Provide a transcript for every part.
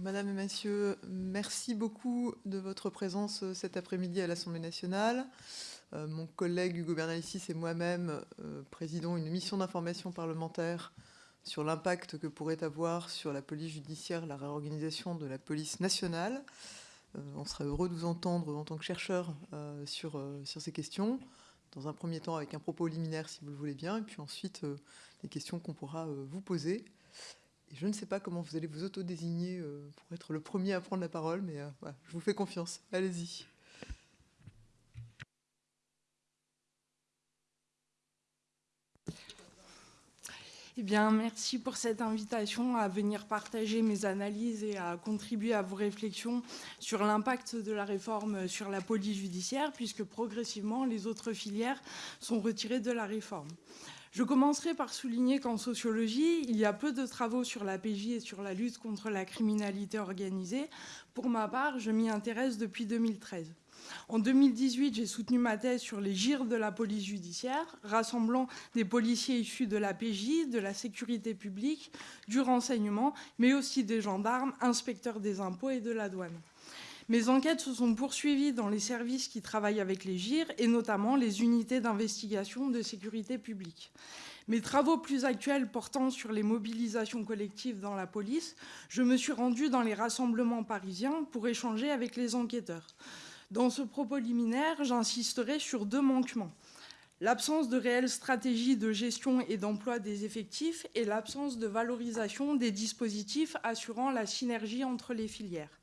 Madame et Messieurs, merci beaucoup de votre présence cet après-midi à l'Assemblée nationale. Euh, mon collègue Hugo Bernalicis et moi-même euh, présidons une mission d'information parlementaire sur l'impact que pourrait avoir sur la police judiciaire la réorganisation de la police nationale. Euh, on serait heureux de vous entendre en tant que chercheur sur, sur ces questions. Dans un premier temps avec un propos liminaire si vous le voulez bien, et puis ensuite les questions qu'on pourra vous poser. Je ne sais pas comment vous allez vous autodésigner pour être le premier à prendre la parole, mais voilà, je vous fais confiance. Allez-y. Eh bien, merci pour cette invitation à venir partager mes analyses et à contribuer à vos réflexions sur l'impact de la réforme sur la police judiciaire, puisque progressivement, les autres filières sont retirées de la réforme. Je commencerai par souligner qu'en sociologie, il y a peu de travaux sur la PJ et sur la lutte contre la criminalité organisée. Pour ma part, je m'y intéresse depuis 2013. En 2018, j'ai soutenu ma thèse sur les gires de la police judiciaire, rassemblant des policiers issus de la PJ, de la sécurité publique, du renseignement, mais aussi des gendarmes, inspecteurs des impôts et de la douane. Mes enquêtes se sont poursuivies dans les services qui travaillent avec les GIR et notamment les unités d'investigation de sécurité publique. Mes travaux plus actuels portant sur les mobilisations collectives dans la police, je me suis rendue dans les rassemblements parisiens pour échanger avec les enquêteurs. Dans ce propos liminaire, j'insisterai sur deux manquements. L'absence de réelle stratégie de gestion et d'emploi des effectifs et l'absence de valorisation des dispositifs assurant la synergie entre les filières.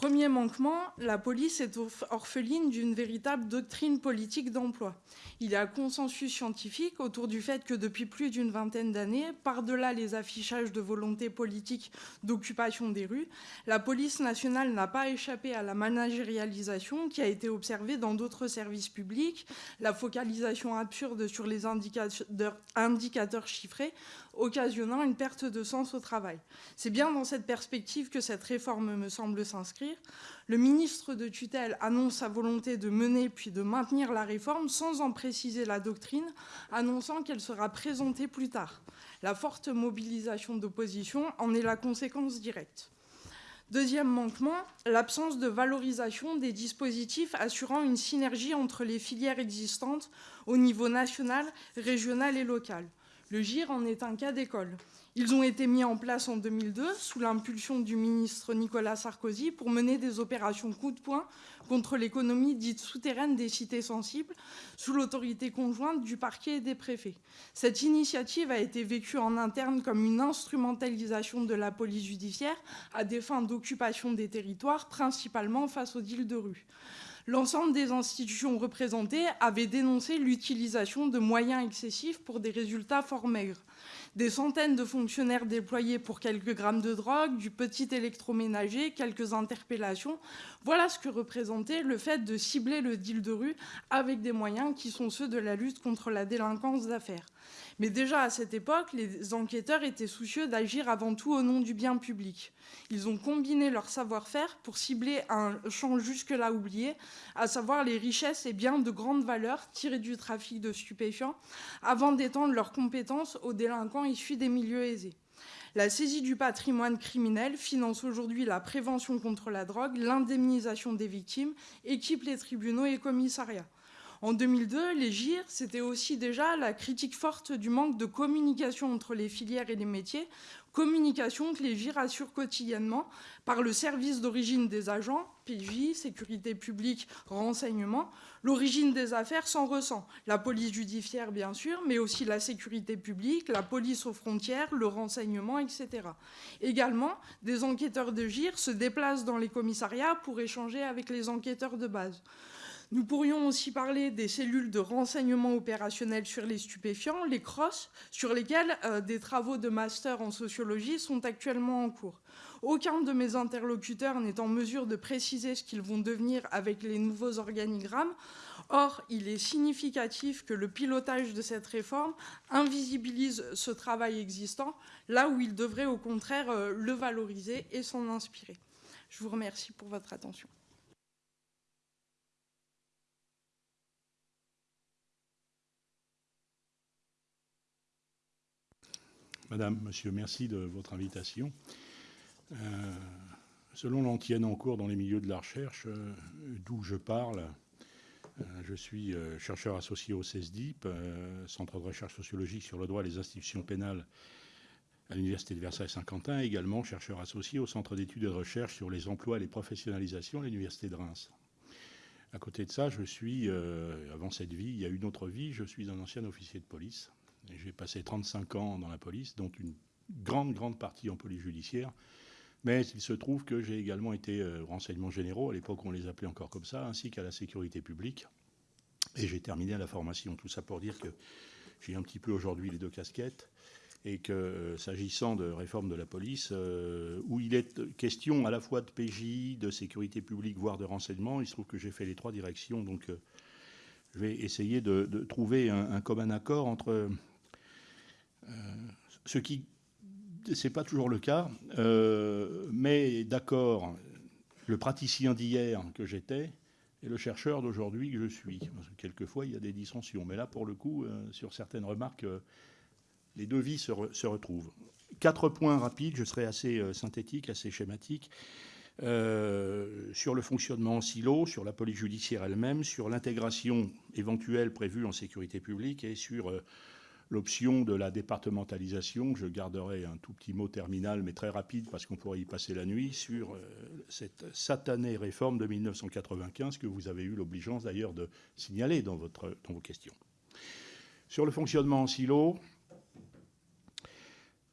Premier manquement, la police est orpheline d'une véritable doctrine politique d'emploi. Il y a consensus scientifique autour du fait que depuis plus d'une vingtaine d'années, par-delà les affichages de volonté politique d'occupation des rues, la police nationale n'a pas échappé à la managérialisation qui a été observée dans d'autres services publics, la focalisation absurde sur les indicateurs chiffrés occasionnant une perte de sens au travail. C'est bien dans cette perspective que cette réforme me semble s'inscrire. Le ministre de tutelle annonce sa volonté de mener puis de maintenir la réforme sans en préciser la doctrine, annonçant qu'elle sera présentée plus tard. La forte mobilisation d'opposition en est la conséquence directe. Deuxième manquement, l'absence de valorisation des dispositifs assurant une synergie entre les filières existantes au niveau national, régional et local. Le GIR en est un cas d'école. Ils ont été mis en place en 2002 sous l'impulsion du ministre Nicolas Sarkozy pour mener des opérations coup de poing contre l'économie dite souterraine des cités sensibles sous l'autorité conjointe du parquet et des préfets. Cette initiative a été vécue en interne comme une instrumentalisation de la police judiciaire à des fins d'occupation des territoires, principalement face aux deals de rue l'ensemble des institutions représentées avaient dénoncé l'utilisation de moyens excessifs pour des résultats fort maigres. Des centaines de fonctionnaires déployés pour quelques grammes de drogue, du petit électroménager, quelques interpellations. Voilà ce que représentait le fait de cibler le deal de rue avec des moyens qui sont ceux de la lutte contre la délinquance d'affaires. Mais déjà à cette époque, les enquêteurs étaient soucieux d'agir avant tout au nom du bien public. Ils ont combiné leur savoir-faire pour cibler un champ jusque-là oublié, à savoir les richesses et biens de grande valeur tirés du trafic de stupéfiants, avant d'étendre leurs compétences aux délinquants issus des milieux aisés. La saisie du patrimoine criminel finance aujourd'hui la prévention contre la drogue, l'indemnisation des victimes, équipe les tribunaux et commissariats. En 2002, les GIR, c'était aussi déjà la critique forte du manque de communication entre les filières et les métiers, communication que les GIR assurent quotidiennement par le service d'origine des agents, PJ, sécurité publique, renseignement. L'origine des affaires s'en ressent. La police judiciaire, bien sûr, mais aussi la sécurité publique, la police aux frontières, le renseignement, etc. Également, des enquêteurs de GIR se déplacent dans les commissariats pour échanger avec les enquêteurs de base. Nous pourrions aussi parler des cellules de renseignement opérationnel sur les stupéfiants, les CROSS, sur lesquelles euh, des travaux de master en sociologie sont actuellement en cours. Aucun de mes interlocuteurs n'est en mesure de préciser ce qu'ils vont devenir avec les nouveaux organigrammes. Or, il est significatif que le pilotage de cette réforme invisibilise ce travail existant, là où il devrait au contraire euh, le valoriser et s'en inspirer. Je vous remercie pour votre attention. Madame, Monsieur, merci de votre invitation. selon l'antienne en cours dans les milieux de la recherche, d'où je parle, je suis chercheur associé au CESDIP, Centre de recherche sociologique sur le droit des institutions pénales à l'Université de Versailles-Saint-Quentin, également chercheur associé au Centre d'études et de recherche sur les emplois et les professionnalisations à l'Université de Reims. À côté de ça, je suis, euh, avant cette vie, il y a une autre vie, je suis un ancien officier de police. J'ai passé 35 ans dans la police, dont une grande, grande partie en police judiciaire. Mais il se trouve que j'ai également été euh, renseignement généraux, à l'époque on les appelait encore comme ça, ainsi qu'à la sécurité publique. Et j'ai terminé à la formation. Tout ça pour dire que j'ai un petit peu aujourd'hui les deux casquettes et que euh, s'agissant de réforme de la police, euh, où il est question à la fois de PJ, de sécurité publique, voire de renseignement, il se trouve que j'ai fait les trois directions, donc euh, je vais essayer de, trouver un, commun accord entre ce qui, c'est pas toujours le cas, mais d'accord, le praticien d'hier que j'étais et le chercheur d'aujourd'hui que je suis. quelquefois, il y a des dissensions, mais là, pour le coup, sur certaines remarques les deux vies se, retrouvent. Quatre points rapides, je serai assez euh, synthétique, assez schématique. Euh, sur le fonctionnement en silo, sur la police judiciaire elle-même, sur l'intégration éventuelle prévue en sécurité publique et sur euh, l'option de la départementalisation. Je garderai un tout petit mot terminal, mais très rapide parce qu'on pourrait y passer la nuit, sur cette satanée réforme de 1995 que vous avez eu l'obligeance d'ailleurs de signaler dans, votre, dans vos questions. Sur le fonctionnement en silo,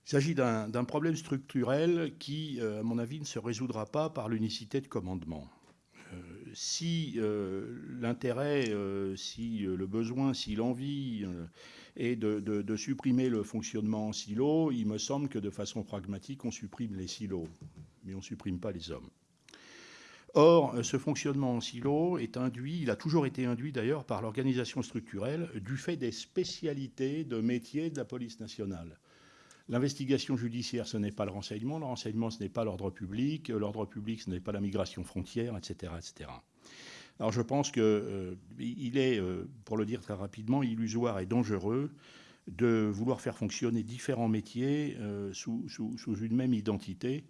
il s'agit d'un problème structurel qui, euh, à mon avis, ne se résoudra pas par l'unicité de commandement. Euh, si euh, l'intérêt, si le besoin, si l'envie est de, supprimer le fonctionnement en silo, il me semble que de façon pragmatique, on supprime les silos, mais on ne supprime pas les hommes. Or, ce fonctionnement en silo est induit, il a toujours été induit d'ailleurs par l'organisation structurelle du fait des spécialités de métiers de la police nationale. L'investigation judiciaire, ce n'est pas le renseignement. Le renseignement, ce n'est pas l'ordre public. L'ordre public, ce n'est pas la migration frontière, etc. Alors je pense qu'il euh, est, euh, pour le dire très rapidement, illusoire et dangereux de vouloir faire fonctionner différents métiers euh, sous, une même identité,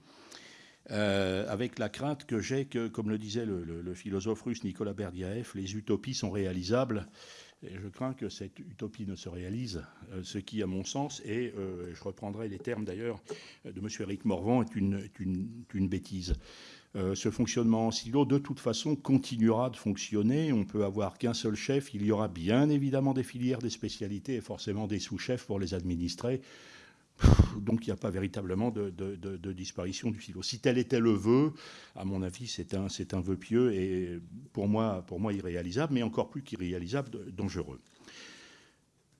avec la crainte que j'ai que, comme le disait le, le philosophe russe Nicolas Berdyaev, les utopies sont réalisables et je crains que cette utopie ne se réalise, euh, ce qui, à mon sens, et euh, je reprendrai les termes d'ailleurs de M. Eric Morvan, est une, bêtise. Euh, ce fonctionnement en silo, de toute façon, continuera de fonctionner. On peut avoir qu'un seul chef. Il y aura bien évidemment des filières, des spécialités et forcément des sous-chefs pour les administrer. Donc il n'y a pas véritablement de, disparition du silo. Si tel était le vœu, à mon avis, c'est un, vœu pieux et pour moi, pour moi irréalisable, mais encore plus qu'irréalisable, dangereux.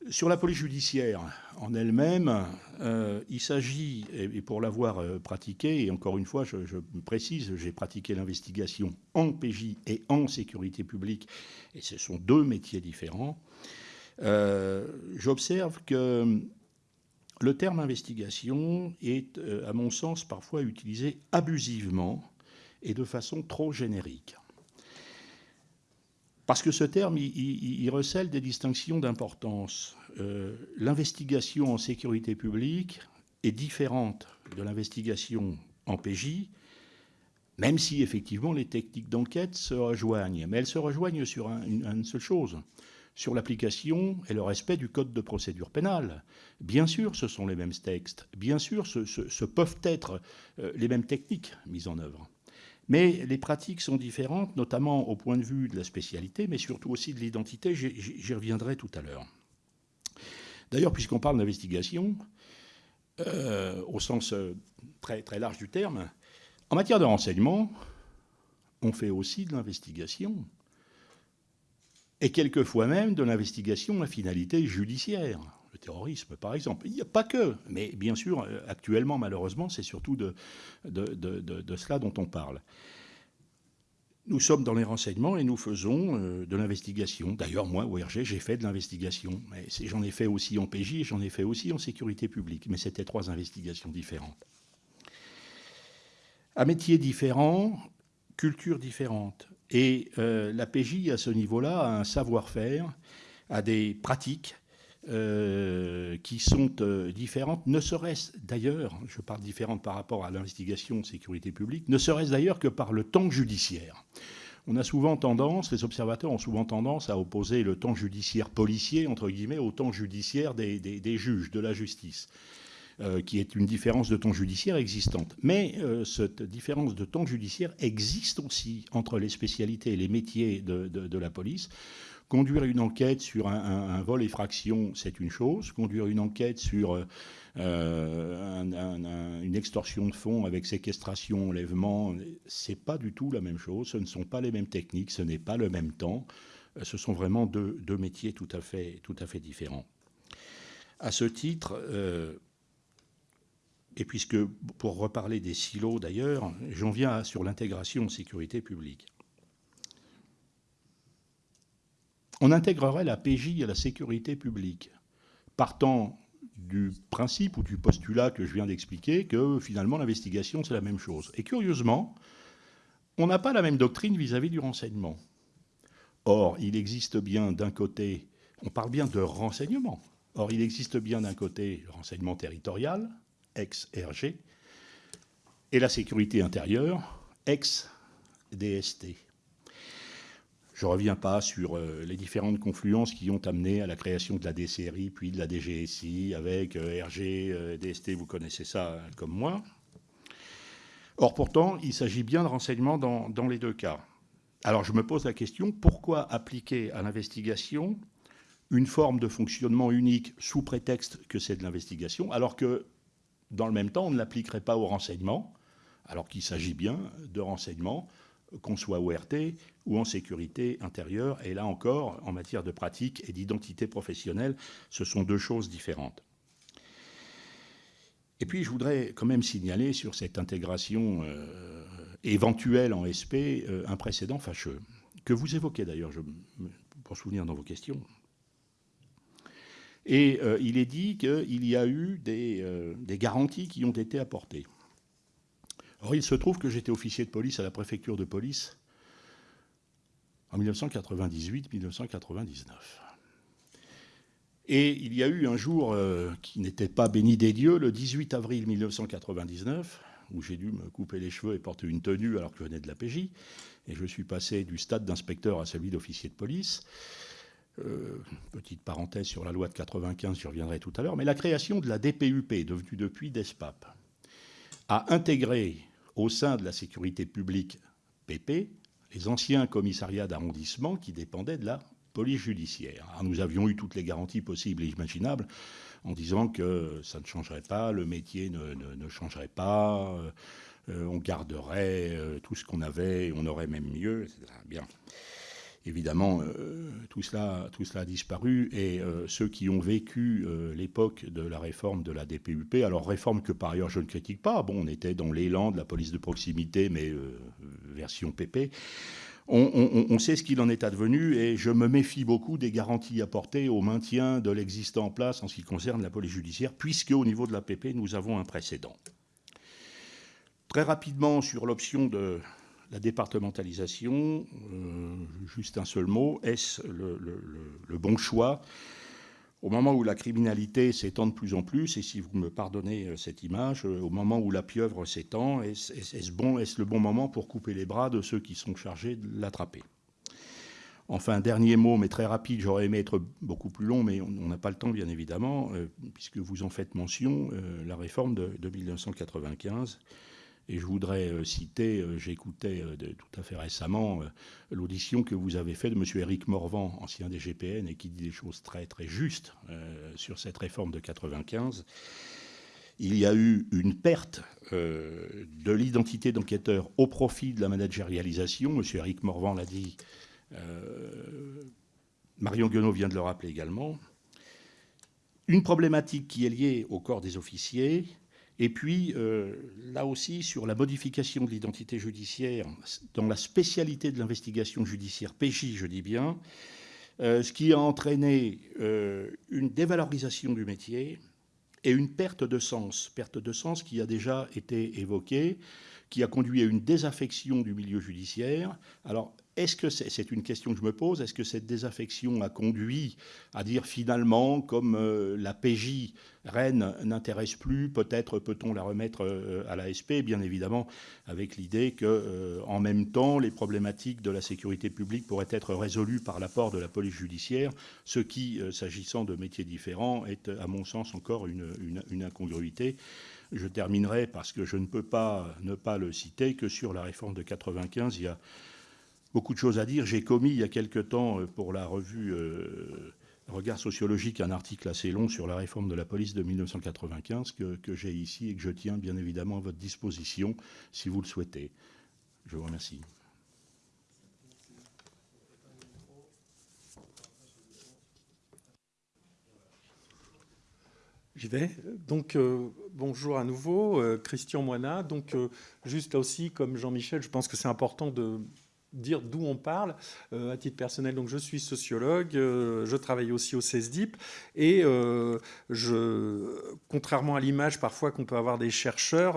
Sur la police judiciaire en elle-même, euh, il s'agit, et pour l'avoir euh, pratiqué, et encore une fois, je, précise, j'ai pratiqué l'investigation en PJ et en sécurité publique, et ce sont deux métiers différents, euh, j'observe que le terme investigation est, euh, à mon sens, parfois utilisé abusivement et de façon trop générique. Parce que ce terme, il, recèle des distinctions d'importance. Euh, l'investigation en sécurité publique est différente de l'investigation en PJ, même si effectivement les techniques d'enquête se rejoignent. Mais elles se rejoignent sur une seule chose, sur l'application et le respect du code de procédure pénale. Bien sûr, ce sont les mêmes textes, bien sûr, ce, peuvent être euh, les mêmes techniques mises en œuvre. Mais les pratiques sont différentes, notamment au point de vue de la spécialité, mais surtout aussi de l'identité. J'y reviendrai tout à l'heure. D'ailleurs, puisqu'on parle d'investigation, euh, au sens euh, très, très large du terme, en matière de renseignement, on fait aussi de l'investigation et quelquefois même de l'investigation à finalité judiciaire. Le terrorisme, par exemple. Il n'y a pas que, mais bien sûr, euh, actuellement, malheureusement, c'est surtout de, cela dont on parle. Nous sommes dans les renseignements et nous faisons euh, de l'investigation. D'ailleurs, moi, au RG, j'ai fait de l'investigation. J'en ai fait aussi en PJ et j'en ai fait aussi en sécurité publique. Mais c'était trois investigations différentes. À métiers différents, cultures différentes. Et euh, la PJ, à ce niveau-là, a un savoir-faire, a des pratiques euh, qui sont euh, différentes, ne serait-ce d'ailleurs, je parle différentes par rapport à l'investigation sécurité publique, ne serait-ce d'ailleurs que par le temps judiciaire. On a souvent tendance, les observateurs ont souvent tendance à opposer le temps judiciaire policier, entre guillemets, au temps judiciaire des, juges, de la justice, euh, qui est une différence de temps judiciaire existante. Mais cette différence de temps judiciaire existe aussi entre les spécialités et les métiers de la police. Conduire une enquête sur un, vol effraction, c'est une chose. Conduire une enquête sur euh, une extorsion de fonds avec séquestration, enlèvement, c'est pas du tout la même chose. Ce ne sont pas les mêmes techniques, ce n'est pas le même temps. Euh, ce sont vraiment deux, métiers tout à, fait, tout à fait différents. À ce titre, euh, et puisque pour reparler des silos d'ailleurs, j'en viens sur l'intégration sécurité publique. on intégrerait la PJ à la sécurité publique, partant du principe ou du postulat que je viens d'expliquer que finalement l'investigation c'est la même chose. Et curieusement, on n'a pas la même doctrine vis-à-vis du renseignement. Or, il existe bien d'un côté, on parle bien de renseignement, or il existe bien d'un côté le renseignement territorial, ex-RG, et la sécurité intérieure, ex-DST. Je ne reviens pas sur euh, les différentes confluences qui ont amené à la création de la DCRI, puis de la DGSI, avec euh, RG, euh, DST, vous connaissez ça comme moi. Or, pourtant, il s'agit bien de renseignements dans, les deux cas. Alors, je me pose la question, pourquoi appliquer à l'investigation une forme de fonctionnement unique sous prétexte que c'est de l'investigation, alors que, dans le même temps, on ne l'appliquerait pas au renseignement, alors qu'il s'agit bien de renseignement qu'on soit ORT ou en sécurité intérieure. Et là encore, en matière de pratique et d'identité professionnelle, ce sont deux choses différentes. Et puis, je voudrais quand même signaler sur cette intégration euh, éventuelle en SP euh, un précédent fâcheux, que vous évoquez d'ailleurs, pour souvenir dans vos questions. Et euh, il est dit qu'il y a eu des garanties qui ont été apportées. Or, il se trouve que j'étais officier de police à la préfecture de police en 1998-1999. Et il y a eu un jour euh, qui n'était pas béni des dieux, le 18 avril 1999, où j'ai dû me couper les cheveux et porter une tenue alors que je venais de la PJ, et je suis passé du stade d'inspecteur à celui d'officier de police. Euh, petite parenthèse sur la loi de 95, j'y reviendrai tout à l'heure, mais la création de la DPUP, devenue depuis DESPAP, a intégré au sein de la sécurité publique PP les anciens commissariats d'arrondissement qui dépendaient de la police judiciaire. nous avions eu toutes les garanties possibles et imaginables en disant que ça ne changerait pas, le métier ne, changerait pas, euh, on garderait euh, tout ce qu'on avait, on aurait même mieux, etc. Bien. Évidemment, euh, tout, cela, tout cela a disparu et euh, ceux qui ont vécu euh, l'époque de la réforme de la DPUP, alors réforme que par ailleurs je ne critique pas, bon, on était dans l'élan de la police de proximité, mais version PP, on, sait ce qu'il en est advenu et je me méfie beaucoup des garanties apportées au maintien de l'existant en place en ce qui concerne la police judiciaire, puisque au niveau de la PP, nous avons un précédent. Très rapidement, sur l'option de la départementalisation, euh, juste un seul mot, est-ce le, bon choix? Au moment où la criminalité s'étend de plus en plus, et si vous me pardonnez euh, cette image, euh, au moment où la pieuvre s'étend, est-ce bon, est le bon moment pour couper les bras de ceux qui sont chargés de l'attraper? Enfin, dernier mot, mais très rapide, j'aurais aimé être beaucoup plus long, mais on n'a pas le temps, bien évidemment, puisque vous en faites mention, la réforme de, de 1995 et je voudrais euh, citer, euh, j'écoutais euh, tout à fait récemment l'audition que vous avez faite de M. Éric Morvan, ancien des GPN, et qui dit des choses très très justes sur cette réforme de 95. Il y a eu une perte de l'identité d'enquêteur au profit de la managérialisation. M. Éric Morvan l'a dit. Marion Guenot vient de le rappeler également. Une problématique qui est liée au corps des officiers, et puis, euh, là aussi, sur la modification de l'identité judiciaire, dans la spécialité de l'investigation judiciaire, PJ, je dis bien, euh, ce qui a entraîné euh, une dévalorisation du métier et une perte de sens, perte de sens qui a déjà été évoquée, qui a conduit à une désaffection du milieu judiciaire. Alors, est-ce que c'est une question que je me pose Est-ce que cette désaffection a conduit à dire finalement, comme euh, la PJ Rennes n'intéresse plus, peut-être peut-on la remettre euh, à l'ASP Bien évidemment, avec l'idée que, euh, en même temps, les problématiques de la sécurité publique pourraient être résolues par l'apport de la police judiciaire, ce qui, s'agissant de métiers différents, est, à mon sens, encore une, une incongruité. Je terminerai, parce que je ne peux pas ne pas le citer, que sur la réforme de 95, il y a beaucoup de choses à dire. J'ai commis il y a quelque temps euh, pour la revue euh, Regard sociologique un article assez long sur la réforme de la police de 1995 que, j'ai ici et que je tiens bien évidemment à votre disposition si vous le souhaitez. Je vous remercie. J'y vais. Donc, euh, bonjour à nouveau, Christian Moina. Donc, juste là aussi, comme Jean-Michel, je pense que c'est important de dire d'où on parle. Euh, à titre personnel, donc je suis sociologue, euh, je travaille aussi au CESDIP et euh, je, contrairement à l'image parfois qu'on peut avoir des chercheurs,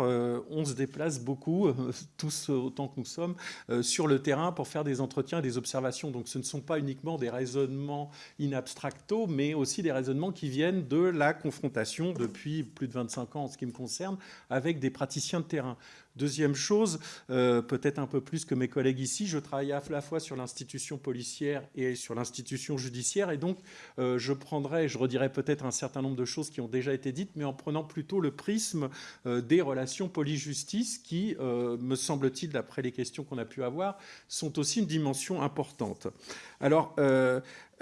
on se déplace beaucoup, tous autant que nous sommes, sur le terrain pour faire des entretiens, des observations. Donc ce ne sont pas uniquement des raisonnements in abstracto, mais aussi des raisonnements qui viennent de la confrontation depuis plus de 25 ans en ce qui me concerne avec des praticiens de terrain. Deuxième chose, euh, peut-être un peu plus que mes collègues ici, je travaille à la fois sur l'institution policière et sur l'institution judiciaire, et donc euh, je prendrai, je redirai peut-être un certain nombre de choses qui ont déjà été dites, mais en prenant plutôt le prisme euh, des relations police-justice qui, me semble-t-il, d'après les questions qu'on a pu avoir, sont aussi une dimension importante. Alors,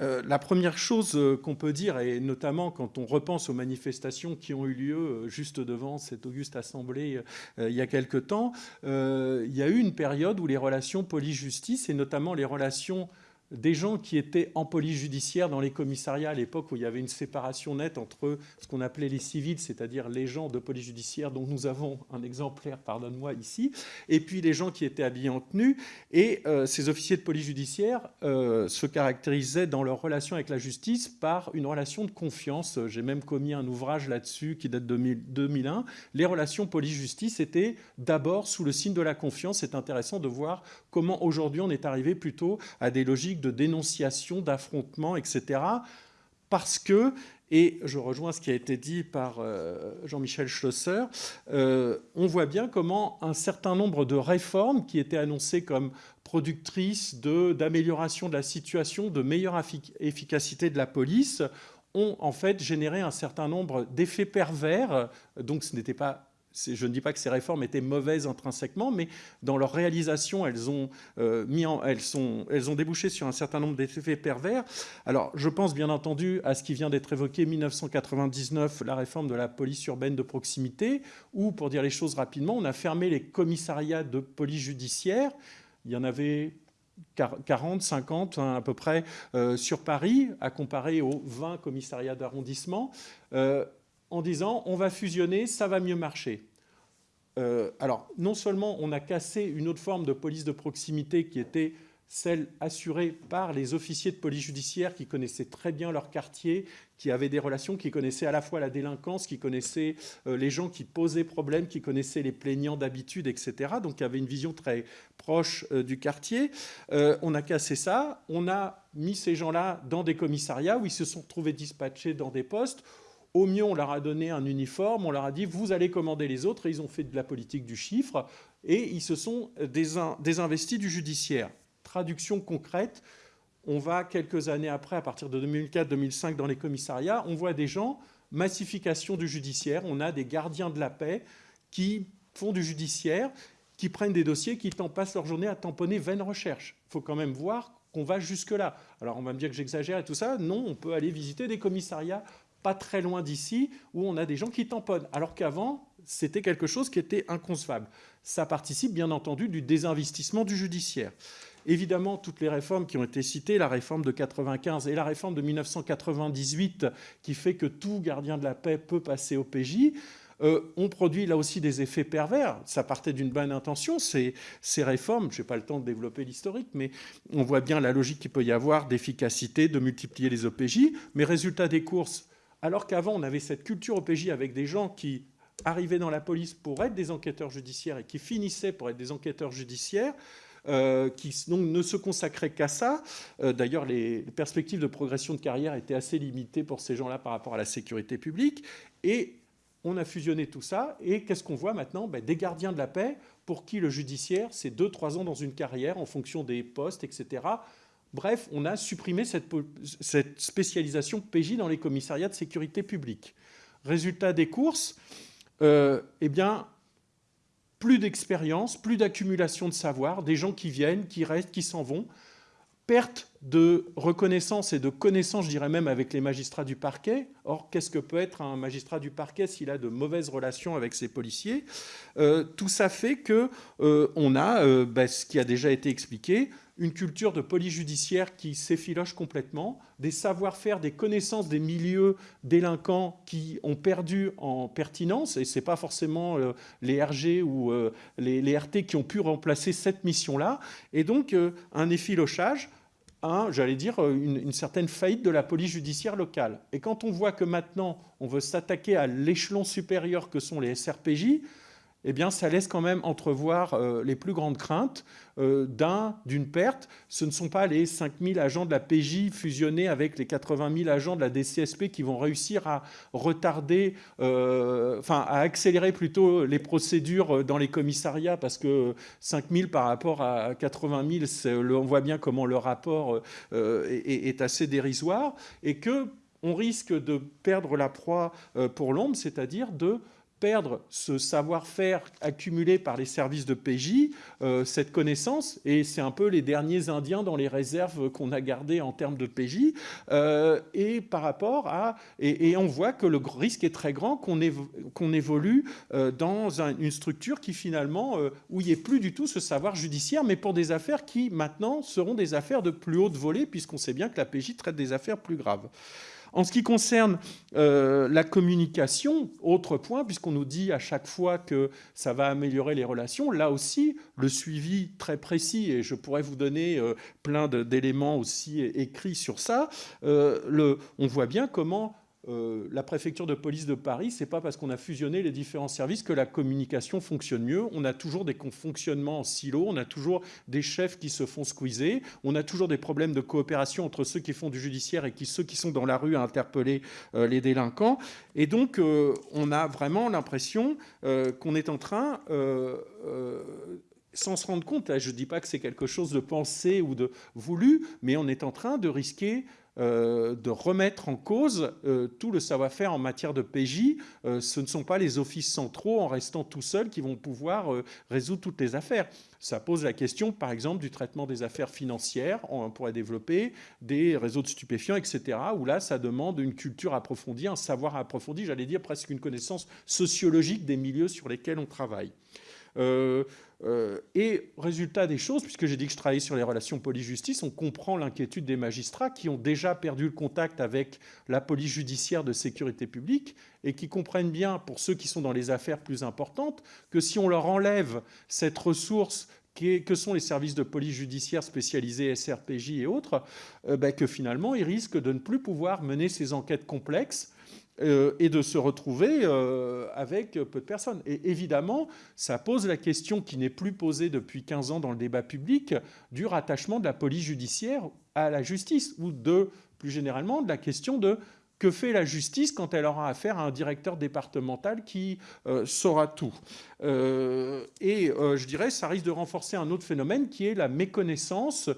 euh, la première chose euh, qu'on peut dire, et notamment quand on repense aux manifestations qui ont eu lieu euh, juste devant cette auguste assemblée il y a quelque temps, il y a eu une période où les relations police-justice, et notamment les relations des gens qui étaient en police judiciaire dans les commissariats à l'époque où il y avait une séparation nette entre ce qu'on appelait les civils, c'est-à-dire les gens de police judiciaire dont nous avons un exemplaire, pardonne-moi, ici, et puis les gens qui étaient habillés en tenue. Et euh, ces officiers de police judiciaire euh, se caractérisaient dans leur relation avec la justice par une relation de confiance. J'ai même commis un ouvrage là-dessus qui date de 2001. Les relations police-justice étaient d'abord sous le signe de la confiance. C'est intéressant de voir comment aujourd'hui on est arrivé plutôt à des logiques de dénonciation, d'affrontement, etc. Parce que, et je rejoins ce qui a été dit par euh, Jean-Michel Schlosser, euh, on voit bien comment un certain nombre de réformes qui étaient annoncées comme productrices d'amélioration de, de la situation, de meilleure efficacité de la police, ont en fait généré un certain nombre d'effets pervers. Donc ce n'était pas je ne dis pas que ces réformes étaient mauvaises intrinsèquement, mais dans leur réalisation, elles ont, euh, mis en, elles, sont, elles ont débouché sur un certain nombre d'effets pervers. Alors, je pense bien entendu à ce qui vient d'être évoqué, 1999, la réforme de la police urbaine de proximité, où, pour dire les choses rapidement, on a fermé les commissariats de police judiciaire. Il y en avait 40, 50 hein, à peu près euh, sur Paris, à comparer aux 20 commissariats d'arrondissement. Euh, en disant on va fusionner, ça va mieux marcher. Euh, alors, non seulement on a cassé une autre forme de police de proximité qui était celle assurée par les officiers de police judiciaire qui connaissaient très bien leur quartier, qui avaient des relations, qui connaissaient à la fois la délinquance, qui connaissaient euh, les gens qui posaient problème, qui connaissaient les plaignants d'habitude, etc. Donc, qui avaient une vision très proche euh, du quartier. on a cassé ça, on a mis ces gens-là dans des commissariats où ils se sont trouvés dispatchés dans des postes au mieux, on leur a donné un uniforme, on leur a dit vous allez commander les autres, et ils ont fait de la politique du chiffre, et ils se sont désinvestis du judiciaire. Traduction concrète, on va quelques années après, à partir de 2004-2005, dans les commissariats, on voit des gens, massification du judiciaire, on a des gardiens de la paix qui font du judiciaire, qui prennent des dossiers, qui passent leur journée à tamponner vaines recherches. Il faut quand même voir qu'on va jusque-là. Alors on va me dire que j'exagère et tout ça. Non, on peut aller visiter des commissariats pas très loin d'ici, où on a des gens qui tamponnent, alors qu'avant, c'était quelque chose qui était inconcevable. Ça participe bien entendu du désinvestissement du judiciaire. Évidemment, toutes les réformes qui ont été citées, la réforme de 95 et la réforme de 1998, qui fait que tout gardien de la paix peut passer au PJ, euh, ont produit là aussi des effets pervers. Ça partait d'une bonne intention, ces, ces réformes. Je n'ai pas le temps de développer l'historique, mais on voit bien la logique qu'il peut y avoir d'efficacité, de multiplier les OPJ. Mais résultat des courses, alors qu'avant, on avait cette culture OPJ avec des gens qui arrivaient dans la police pour être des enquêteurs judiciaires et qui finissaient pour être des enquêteurs judiciaires, qui donc, ne se consacraient qu'à ça. D'ailleurs, les perspectives de progression de carrière étaient assez limitées pour ces gens-là par rapport à la sécurité publique. Et on a fusionné tout ça, et qu'est-ce qu'on voit maintenant? Ben, Des gardiens de la paix pour qui le judiciaire, c'est 2-3 ans dans une carrière en fonction des postes, etc. Bref, on a supprimé cette, spécialisation PJ dans les commissariats de sécurité publique. Résultat des courses, euh, eh bien, plus d'expérience, plus d'accumulation de savoir, des gens qui viennent, qui restent, qui s'en vont, perte de reconnaissance et de connaissance, je dirais même, avec les magistrats du parquet. Or, qu'est-ce que peut être un magistrat du parquet s'il a de mauvaises relations avec ses policiers? Euh, Tout ça fait qu'on euh, a, euh, bah, ce qui a déjà été expliqué, une culture de police judiciaire qui s'effiloche complètement, des savoir-faire, des connaissances des milieux délinquants qui ont perdu en pertinence, et ce n'est pas forcément les RG ou les, les, RT qui ont pu remplacer cette mission-là, et donc un effilochage j'allais dire, une, une, certaine faillite de la police judiciaire locale. Et quand on voit que maintenant, on veut s'attaquer à l'échelon supérieur que sont les SRPJ, eh bien, ça laisse quand même entrevoir euh, les plus grandes craintes euh, d'une perte. Ce ne sont pas les 5000 agents de la PJ fusionnés avec les 80 000 agents de la DCSP qui vont réussir à retarder, euh, enfin, à accélérer plutôt les procédures dans les commissariats parce que 5000 par rapport à 80 000, on voit bien comment le rapport est, est assez dérisoire et que on risque de perdre la proie pour l'ombre, c'est-à-dire de perdre ce savoir-faire accumulé par les services de PJ, euh, cette connaissance, et c'est un peu les derniers Indiens dans les réserves qu'on a gardées en termes de PJ, euh, et par rapport à... Et, on voit que le risque est très grand qu'on évolue euh, dans une structure qui finalement, où il n'y ait plus du tout ce savoir judiciaire, mais pour des affaires qui maintenant seront des affaires de plus haute volée, puisqu'on sait bien que la PJ traite des affaires plus graves. En ce qui concerne euh, la communication, autre point, puisqu'on nous dit à chaque fois que ça va améliorer les relations, là aussi, le suivi très précis, et je pourrais vous donner euh, plein d'éléments aussi écrits sur ça, euh, on voit bien comment euh, la préfecture de police de Paris, c'est pas parce qu'on a fusionné les différents services que la communication fonctionne mieux. On a toujours des fonctionnements en silo, on a toujours des chefs qui se font squeezer, on a toujours des problèmes de coopération entre ceux qui font du judiciaire et ceux qui sont dans la rue à interpeller euh, les délinquants. Et donc, euh, on a vraiment l'impression qu'on est en train sans se rendre compte, je ne dis pas que c'est quelque chose de pensé ou de voulu, mais on est en train de risquer de remettre en cause euh, tout le savoir-faire en matière de PJ. Euh, ce ne sont pas les offices centraux, en restant tout seuls, qui vont pouvoir résoudre toutes les affaires. Ça pose la question, par exemple, du traitement des affaires financières. On pourrait développer des réseaux de stupéfiants, etc., où là, ça demande une culture approfondie, un savoir approfondi, j'allais dire presque une connaissance sociologique des milieux sur lesquels on travaille. Euh, et résultat des choses, puisque j'ai dit que je travaillais sur les relations police-justice, on comprend l'inquiétude des magistrats qui ont déjà perdu le contact avec la police judiciaire de sécurité publique et qui comprennent bien, pour ceux qui sont dans les affaires plus importantes, que si on leur enlève cette ressource que sont les services de police judiciaire spécialisés, SRPJ et autres, euh, ben que finalement, ils risquent de ne plus pouvoir mener ces enquêtes complexes euh, et de se retrouver euh, avec peu de personnes. Et évidemment, ça pose la question qui n'est plus posée depuis 15 ans dans le débat public du rattachement de la police judiciaire à la justice, ou de, plus généralement, de la question de que fait la justice quand elle aura affaire à un directeur départemental qui euh, saura tout Et je dirais, ça risque de renforcer un autre phénomène qui est la méconnaissance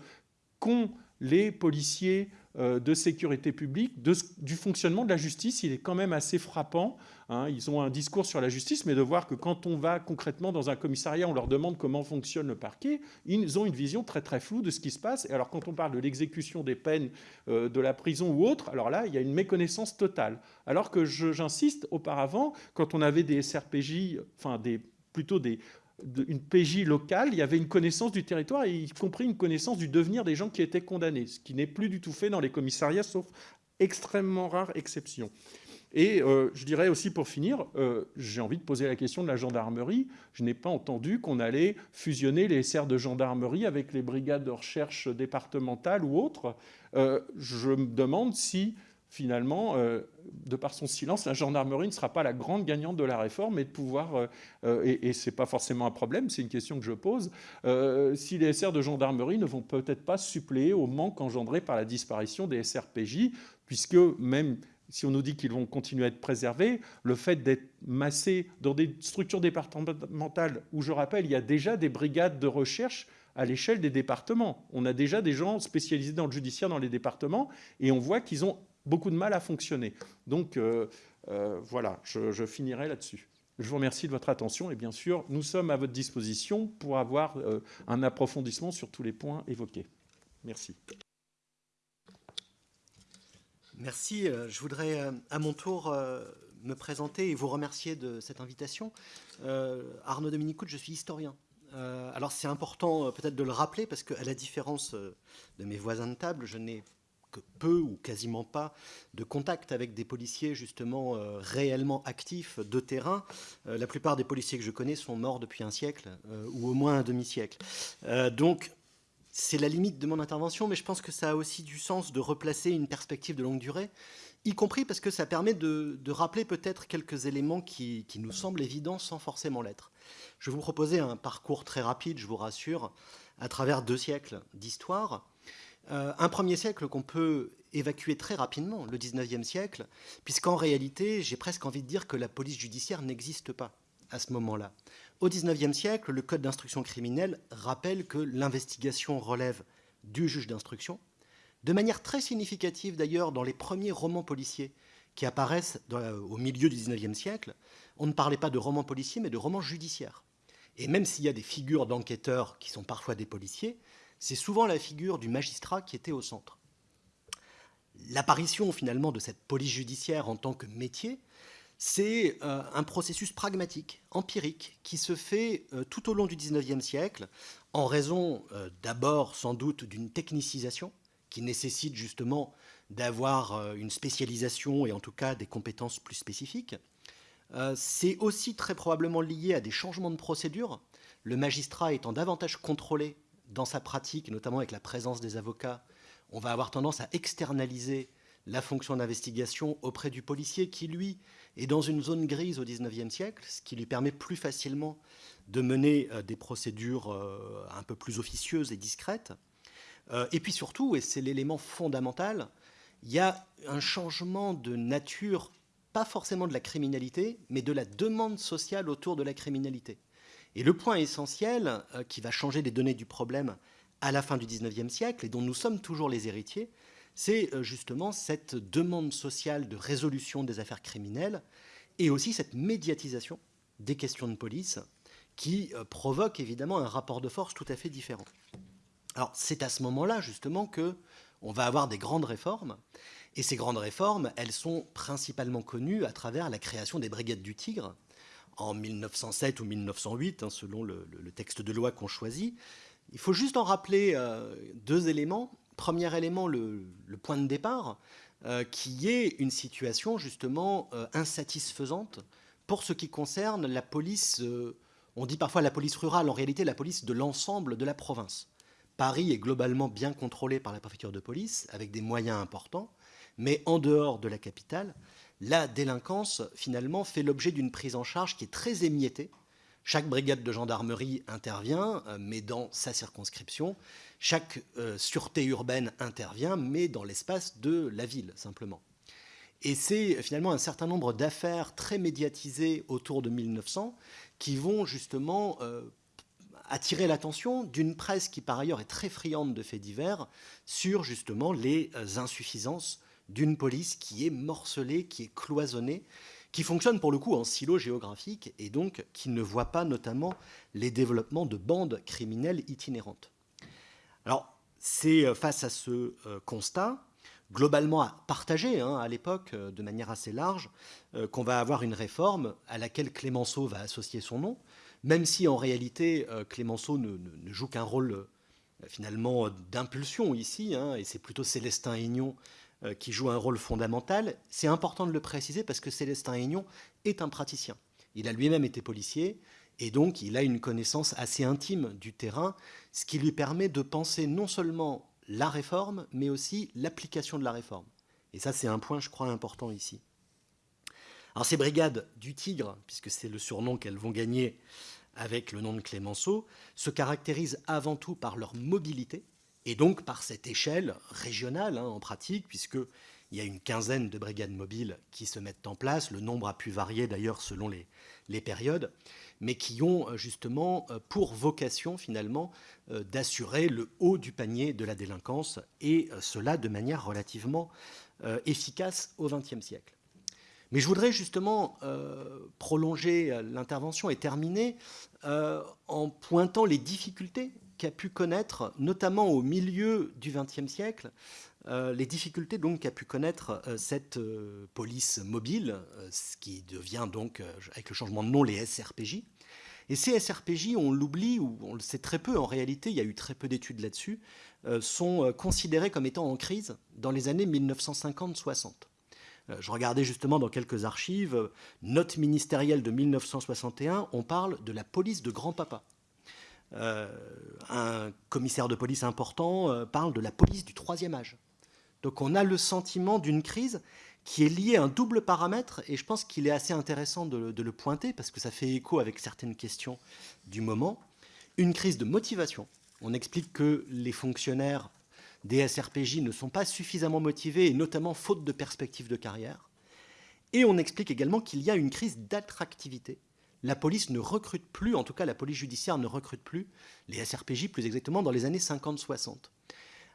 qu'ont les policiers de sécurité publique, du fonctionnement de la justice, il est quand même assez frappant. Hein. Ils ont un discours sur la justice, mais de voir que quand on va concrètement dans un commissariat, on leur demande comment fonctionne le parquet, ils ont une vision très très floue de ce qui se passe. Et alors quand on parle de l'exécution des peines euh, de la prison ou autre, alors là, il y a une méconnaissance totale. Alors que j'insiste, auparavant, quand on avait des SRPJ, enfin des, plutôt des, une PJ locale, il y avait une connaissance du territoire, y compris une connaissance du devenir des gens qui étaient condamnés, ce qui n'est plus du tout fait dans les commissariats, sauf extrêmement rares exceptions. Et euh, je dirais aussi pour finir, euh, j'ai envie de poser la question de la gendarmerie. Je n'ai pas entendu qu'on allait fusionner les SR de gendarmerie avec les brigades de recherche départementales ou autres. Euh, je me demande si finalement, euh, de par son silence, la gendarmerie ne sera pas la grande gagnante de la réforme et de pouvoir, euh, euh, et, ce n'est pas forcément un problème, c'est une question que je pose, si les SR de gendarmerie ne vont peut-être pas suppléer au manque engendré par la disparition des SRPJ, puisque même si on nous dit qu'ils vont continuer à être préservés, le fait d'être massés dans des structures départementales où, je rappelle, il y a déjà des brigades de recherche à l'échelle des départements. On a déjà des gens spécialisés dans le judiciaire dans les départements et on voit qu'ils ont beaucoup de mal à fonctionner. Donc euh, euh, voilà, je, finirai là-dessus. Je vous remercie de votre attention et bien sûr, nous sommes à votre disposition pour avoir euh, un approfondissement sur tous les points évoqués. Merci. Merci. Je voudrais à mon tour me présenter et vous remercier de cette invitation. Arnaud Dominicout, je suis historien. alors c'est important peut-être de le rappeler parce qu'à la différence de mes voisins de table, je n'ai que peu ou quasiment pas de contact avec des policiers justement euh, réellement actifs de terrain. Euh, la plupart des policiers que je connais sont morts depuis un siècle euh, ou au moins un demi-siècle. donc c'est la limite de mon intervention, mais je pense que ça a aussi du sens de replacer une perspective de longue durée, y compris parce que ça permet de, rappeler peut-être quelques éléments qui, qui nous semblent évidents sans forcément l'être. Je vais vous proposer un parcours très rapide, je vous rassure, à travers deux siècles d'histoire. Euh, un premier siècle qu'on peut évacuer très rapidement, le 19e siècle, puisqu'en réalité, j'ai presque envie de dire que la police judiciaire n'existe pas à ce moment-là. Au 19e siècle, le Code d'instruction criminelle rappelle que l'investigation relève du juge d'instruction, de manière très significative d'ailleurs dans les premiers romans policiers qui apparaissent au milieu du 19e siècle, on ne parlait pas de romans policiers mais de romans judiciaires. Et même s'il y a des figures d'enquêteurs qui sont parfois des policiers, c'est souvent la figure du magistrat qui était au centre. L'apparition finalement de cette police judiciaire en tant que métier, c'est euh, un processus pragmatique, empirique, qui se fait euh, tout au long du XIXe siècle, en raison euh, d'abord sans doute d'une technicisation qui nécessite justement d'avoir une spécialisation et en tout cas des compétences plus spécifiques. c'est aussi très probablement lié à des changements de procédure, le magistrat étant davantage contrôlé dans sa pratique, notamment avec la présence des avocats, on va avoir tendance à externaliser la fonction d'investigation auprès du policier qui, lui, est dans une zone grise au XIXe siècle, ce qui lui permet plus facilement de mener euh, des procédures euh, un peu plus officieuses et discrètes. Euh, et puis surtout, et c'est l'élément fondamental, il y a un changement de nature, pas forcément de la criminalité, mais de la demande sociale autour de la criminalité. Et le point essentiel euh, qui va changer les données du problème à la fin du XIXe siècle et dont nous sommes toujours les héritiers, c'est euh, justement cette demande sociale de résolution des affaires criminelles et aussi cette médiatisation des questions de police qui euh, provoque évidemment un rapport de force tout à fait différent. Alors c'est à ce moment-là justement que on va avoir des grandes réformes et ces grandes réformes, elles sont principalement connues à travers la création des brigades du Tigre en 1907 ou 1908, hein, selon le, texte de loi qu'on choisit. Il faut juste en rappeler euh, deux éléments. Premier élément, le, point de départ, euh, qui est une situation justement euh, insatisfaisante pour ce qui concerne la police, on dit parfois la police rurale, en réalité la police de l'ensemble de la province. Paris est globalement bien contrôlé par la préfecture de police, avec des moyens importants, mais en dehors de la capitale, la délinquance, finalement, fait l'objet d'une prise en charge qui est très émiettée. Chaque brigade de gendarmerie intervient, euh, mais dans sa circonscription. Chaque euh, sûreté urbaine intervient, mais dans l'espace de la ville, simplement. Et c'est finalement un certain nombre d'affaires très médiatisées autour de 1900 qui vont justement euh, attirer l'attention d'une presse qui par ailleurs est très friande de faits divers sur justement les insuffisances d'une police qui est morcelée, qui est cloisonnée, qui fonctionne pour le coup en silo géographique et donc qui ne voit pas notamment les développements de bandes criminelles itinérantes. Alors, c'est euh, face à ce euh, constat, globalement partagé hein, à l'époque euh, de manière assez large, qu'on va avoir une réforme à laquelle Clémenceau va associer son nom, même si en réalité Clémenceau ne, joue qu'un rôle finalement d'impulsion ici, hein, et c'est plutôt Célestin Aignon euh, qui joue un rôle fondamental. C'est important de le préciser parce que Célestin Aignon est un praticien. Il a lui-même été policier et donc il a une connaissance assez intime du terrain, ce qui lui permet de penser non seulement la réforme, mais aussi l'application de la réforme. Et ça, c'est un point, je crois, important ici. Alors ces brigades du Tigre, puisque c'est le surnom qu'elles vont gagner avec le nom de Clémenceau, se caractérisent avant tout par leur mobilité, et donc par cette échelle régionale hein, en pratique, puisqu'il y a une quinzaine de brigades mobiles qui se mettent en place, le nombre a pu varier d'ailleurs selon les, les, périodes, mais qui ont euh, justement euh, pour vocation finalement euh, d'assurer le haut du panier de la délinquance, et cela de manière relativement efficace au XXe siècle. Mais je voudrais justement prolonger l'intervention et terminer en pointant les difficultés qu'a pu connaître, notamment au milieu du XXe siècle, euh, les difficultés donc qu'a pu connaître cette police mobile, ce qui devient donc, avec le changement de nom, les SRPJ. Et ces SRPJ, on l'oublie, ou on le sait très peu en réalité, il y a eu très peu d'études là-dessus, sont considérés comme étant en crise dans les années 1950-60. Euh, je regardais justement dans quelques archives, euh, note ministérielle de 1961, on parle de la police de grand-papa. Euh, un commissaire de police important parle de la police du troisième âge. Donc on a le sentiment d'une crise qui est liée à un double paramètre, et je pense qu'il est assez intéressant de, de, le pointer, parce que ça fait écho avec certaines questions du moment. Une crise de motivation. On explique que les fonctionnaires des SRPJ ne sont pas suffisamment motivés, et notamment faute de perspectives de carrière. Et on explique également qu'il y a une crise d'attractivité. La police ne recrute plus, en tout cas la police judiciaire ne recrute plus, les SRPJ plus exactement dans les années 50-60.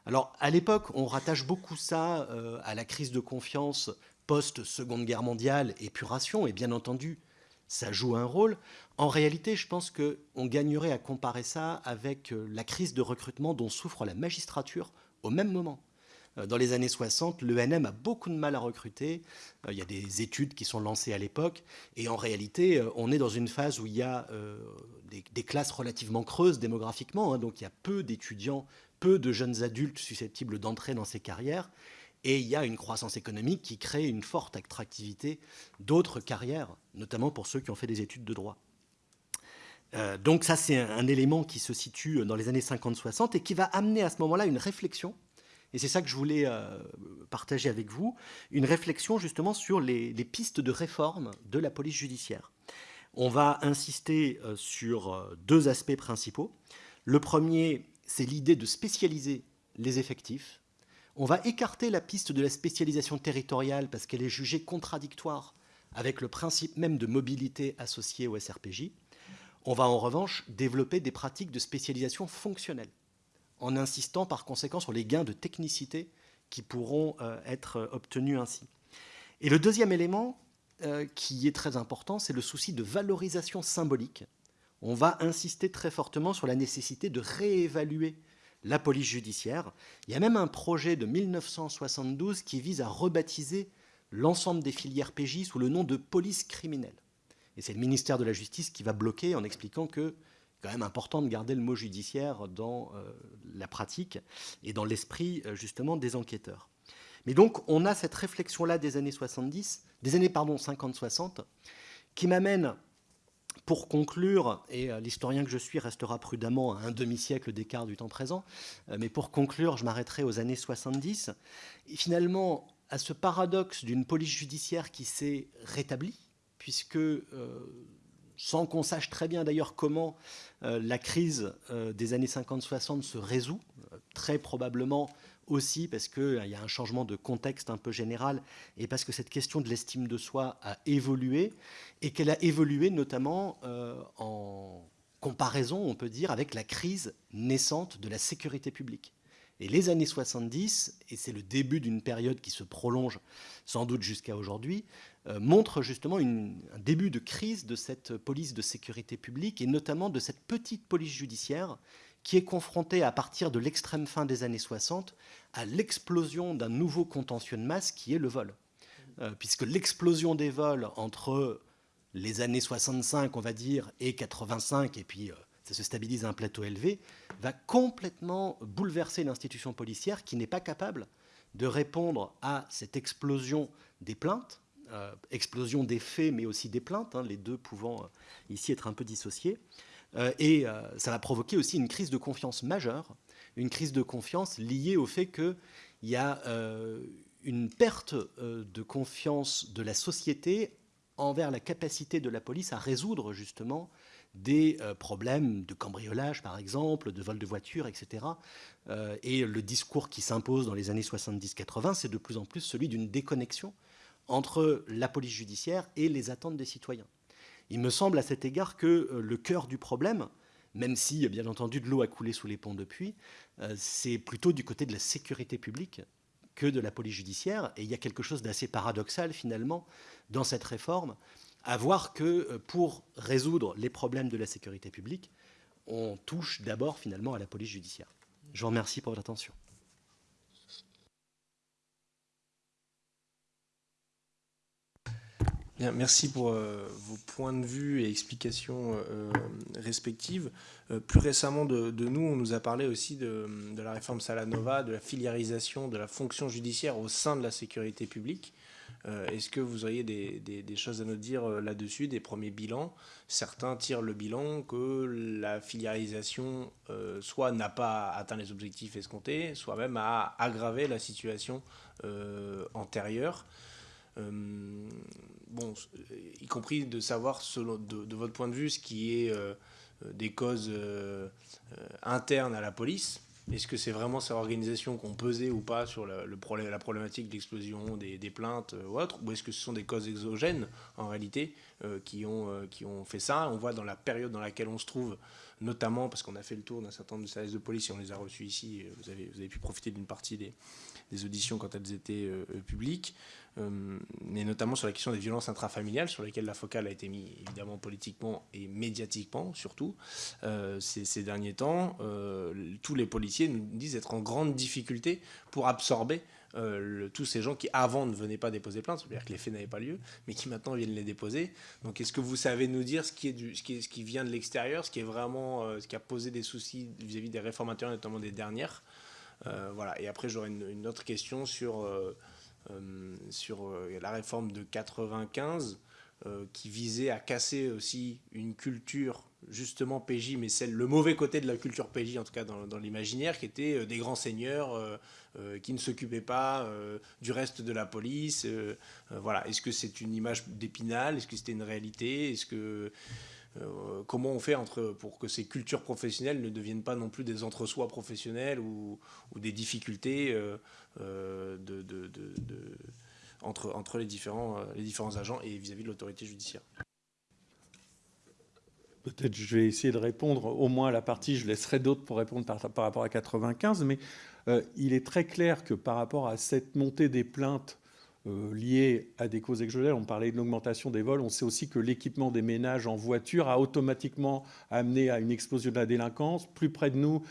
Alors à l'époque, on rattache beaucoup ça euh, à la crise de confiance post-seconde guerre mondiale, épuration, et bien entendu, ça joue un rôle. En réalité, je pense qu'on gagnerait à comparer ça avec euh, la crise de recrutement dont souffre la magistrature au même moment. Euh, dans les années 60, l'ENM a beaucoup de mal à recruter. Euh, il y a des études qui sont lancées à l'époque. Et en réalité, euh, on est dans une phase où il y a des, classes relativement creuses démographiquement. Hein. donc il y a peu d'étudiants, peu de jeunes adultes susceptibles d'entrer dans ces carrières. Et il y a une croissance économique qui crée une forte attractivité d'autres carrières, notamment pour ceux qui ont fait des études de droit. Donc ça, c'est un, élément qui se situe dans les années 50-60 et qui va amener à ce moment-là une réflexion, et c'est ça que je voulais euh, partager avec vous, une réflexion justement sur les, pistes de réforme de la police judiciaire. On va insister euh, sur deux aspects principaux. Le premier, c'est l'idée de spécialiser les effectifs. On va écarter la piste de la spécialisation territoriale parce qu'elle est jugée contradictoire avec le principe même de mobilité associé au SRPJ. On va en revanche développer des pratiques de spécialisation fonctionnelle, en insistant par conséquent sur les gains de technicité qui pourront euh, être euh, obtenus ainsi. Et le deuxième élément euh, qui est très important, c'est le souci de valorisation symbolique. On va insister très fortement sur la nécessité de réévaluer la police judiciaire. Il y a même un projet de 1972 qui vise à rebaptiser l'ensemble des filières PJ sous le nom de police criminelle. Et c'est le ministère de la Justice qui va bloquer en expliquant que quand même important de garder le mot judiciaire dans euh, la pratique et dans l'esprit euh, justement des enquêteurs. Mais donc on a cette réflexion-là des années 70, des années pardon 50-60, qui m'amène pour conclure, et euh, l'historien que je suis restera prudemment à un demi-siècle d'écart du temps présent, mais pour conclure, je m'arrêterai aux années 70, et finalement à ce paradoxe d'une police judiciaire qui s'est rétablie, puisque sans qu'on sache très bien d'ailleurs comment euh, la crise euh, des années 50-60 se résout, très probablement aussi parce qu'il y a un changement de contexte un peu général et parce que cette question de l'estime de soi a évolué et qu'elle a évolué notamment en comparaison, on peut dire, avec la crise naissante de la sécurité publique. Et les années 70, et c'est le début d'une période qui se prolonge sans doute jusqu'à aujourd'hui, euh, montrent justement un début de crise de cette police de sécurité publique et notamment de cette petite police judiciaire qui est confrontée à partir de l'extrême fin des années 60 à l'explosion d'un nouveau contentieux de masse qui est le vol. Euh, puisque l'explosion des vols entre les années 65, on va dire, et 85, et puis euh, ça se stabilise à un plateau élevé, va complètement bouleverser l'institution policière qui n'est pas capable de répondre à cette explosion des plaintes, explosion des faits mais aussi des plaintes, hein, les deux pouvant euh, ici être un peu dissociés. Euh, et ça va provoquer aussi une crise de confiance majeure, une crise de confiance liée au fait qu'il y a une perte de confiance de la société envers la capacité de la police à résoudre justement des problèmes de cambriolage, par exemple, de vol de voiture, etc. et le discours qui s'impose dans les années 70-80, c'est de plus en plus celui d'une déconnexion entre la police judiciaire et les attentes des citoyens. Il me semble à cet égard que le cœur du problème, même si, bien entendu, de l'eau a coulé sous les ponts depuis, c'est plutôt du côté de la sécurité publique que de la police judiciaire. Et il y a quelque chose d'assez paradoxal, finalement, dans cette réforme, à voir que pour résoudre les problèmes de la sécurité publique, on touche d'abord, finalement, à la police judiciaire. Je vous remercie pour votre attention. Merci pour euh, vos points de vue et explications euh, respectives. Euh, plus récemment de, nous, on nous a parlé aussi de, la réforme Salanova, de la filiarisation de la fonction judiciaire au sein de la sécurité publique. Est-ce que vous auriez des, choses à nous dire là-dessus, des premiers bilans? Certains tirent le bilan que la filiarisation soit n'a pas atteint les objectifs escomptés, soit même a aggravé la situation antérieure. Euh, bon, y compris de savoir, selon, de, votre point de vue, ce qui est euh, des causes euh, internes à la police. Est-ce que c'est vraiment ces organisations qui ont pesé ou pas sur le problème, la problématique de l'explosion des, plaintes ou autre Ou est-ce que ce sont des causes exogènes, en réalité, qui, ont, qui ont fait ça? On voit dans la période dans laquelle on se trouve, notamment parce qu'on a fait le tour d'un certain nombre de services de police et on les a reçus ici, vous avez, vous avez pu profiter d'une partie des, des, auditions quand elles étaient publiques. Euh, mais notamment sur la question des violences intrafamiliales, sur lesquelles la focale a été mise évidemment politiquement et médiatiquement surtout euh, ces, derniers temps. Euh, tous les policiers nous disent être en grande difficulté pour absorber tous ces gens qui avant ne venaient pas déposer plainte, c'est-à-dire que les faits n'avaient pas lieu, mais qui maintenant viennent les déposer. Donc est-ce que vous savez nous dire ce qui, est du, ce qui, est, ce qui vient de l'extérieur, ce qui est vraiment, ce qui a posé des soucis vis-à-vis des réformateurs, notamment des dernières Voilà. Et après j'aurais une, autre question sur euh, sur euh, la réforme de 95 euh, qui visait à casser aussi une culture justement PJ, mais celle, le mauvais côté de la culture PJ, en tout cas dans, l'imaginaire, qui était des grands seigneurs qui ne s'occupaient pas du reste de la police. voilà. Est-ce que c'est une image d'épinal? Est-ce que c'était une réalité? Est-ce que euh, comment on fait pour que ces cultures professionnelles ne deviennent pas non plus des entre-soi professionnels ou, des difficultés euh, euh, entre, les, différents, agents et vis-à-vis de l'autorité judiciaire Peut-être je vais essayer de répondre. Au moins à la partie, je laisserai d'autres pour répondre par, rapport à 95, mais il est très clair que par rapport à cette montée des plaintes euh, liées à des causes exogènes. On parlait de l'augmentation des vols. On sait aussi que l'équipement des ménages en voiture a automatiquement amené à une explosion de la délinquance. Plus près de nous,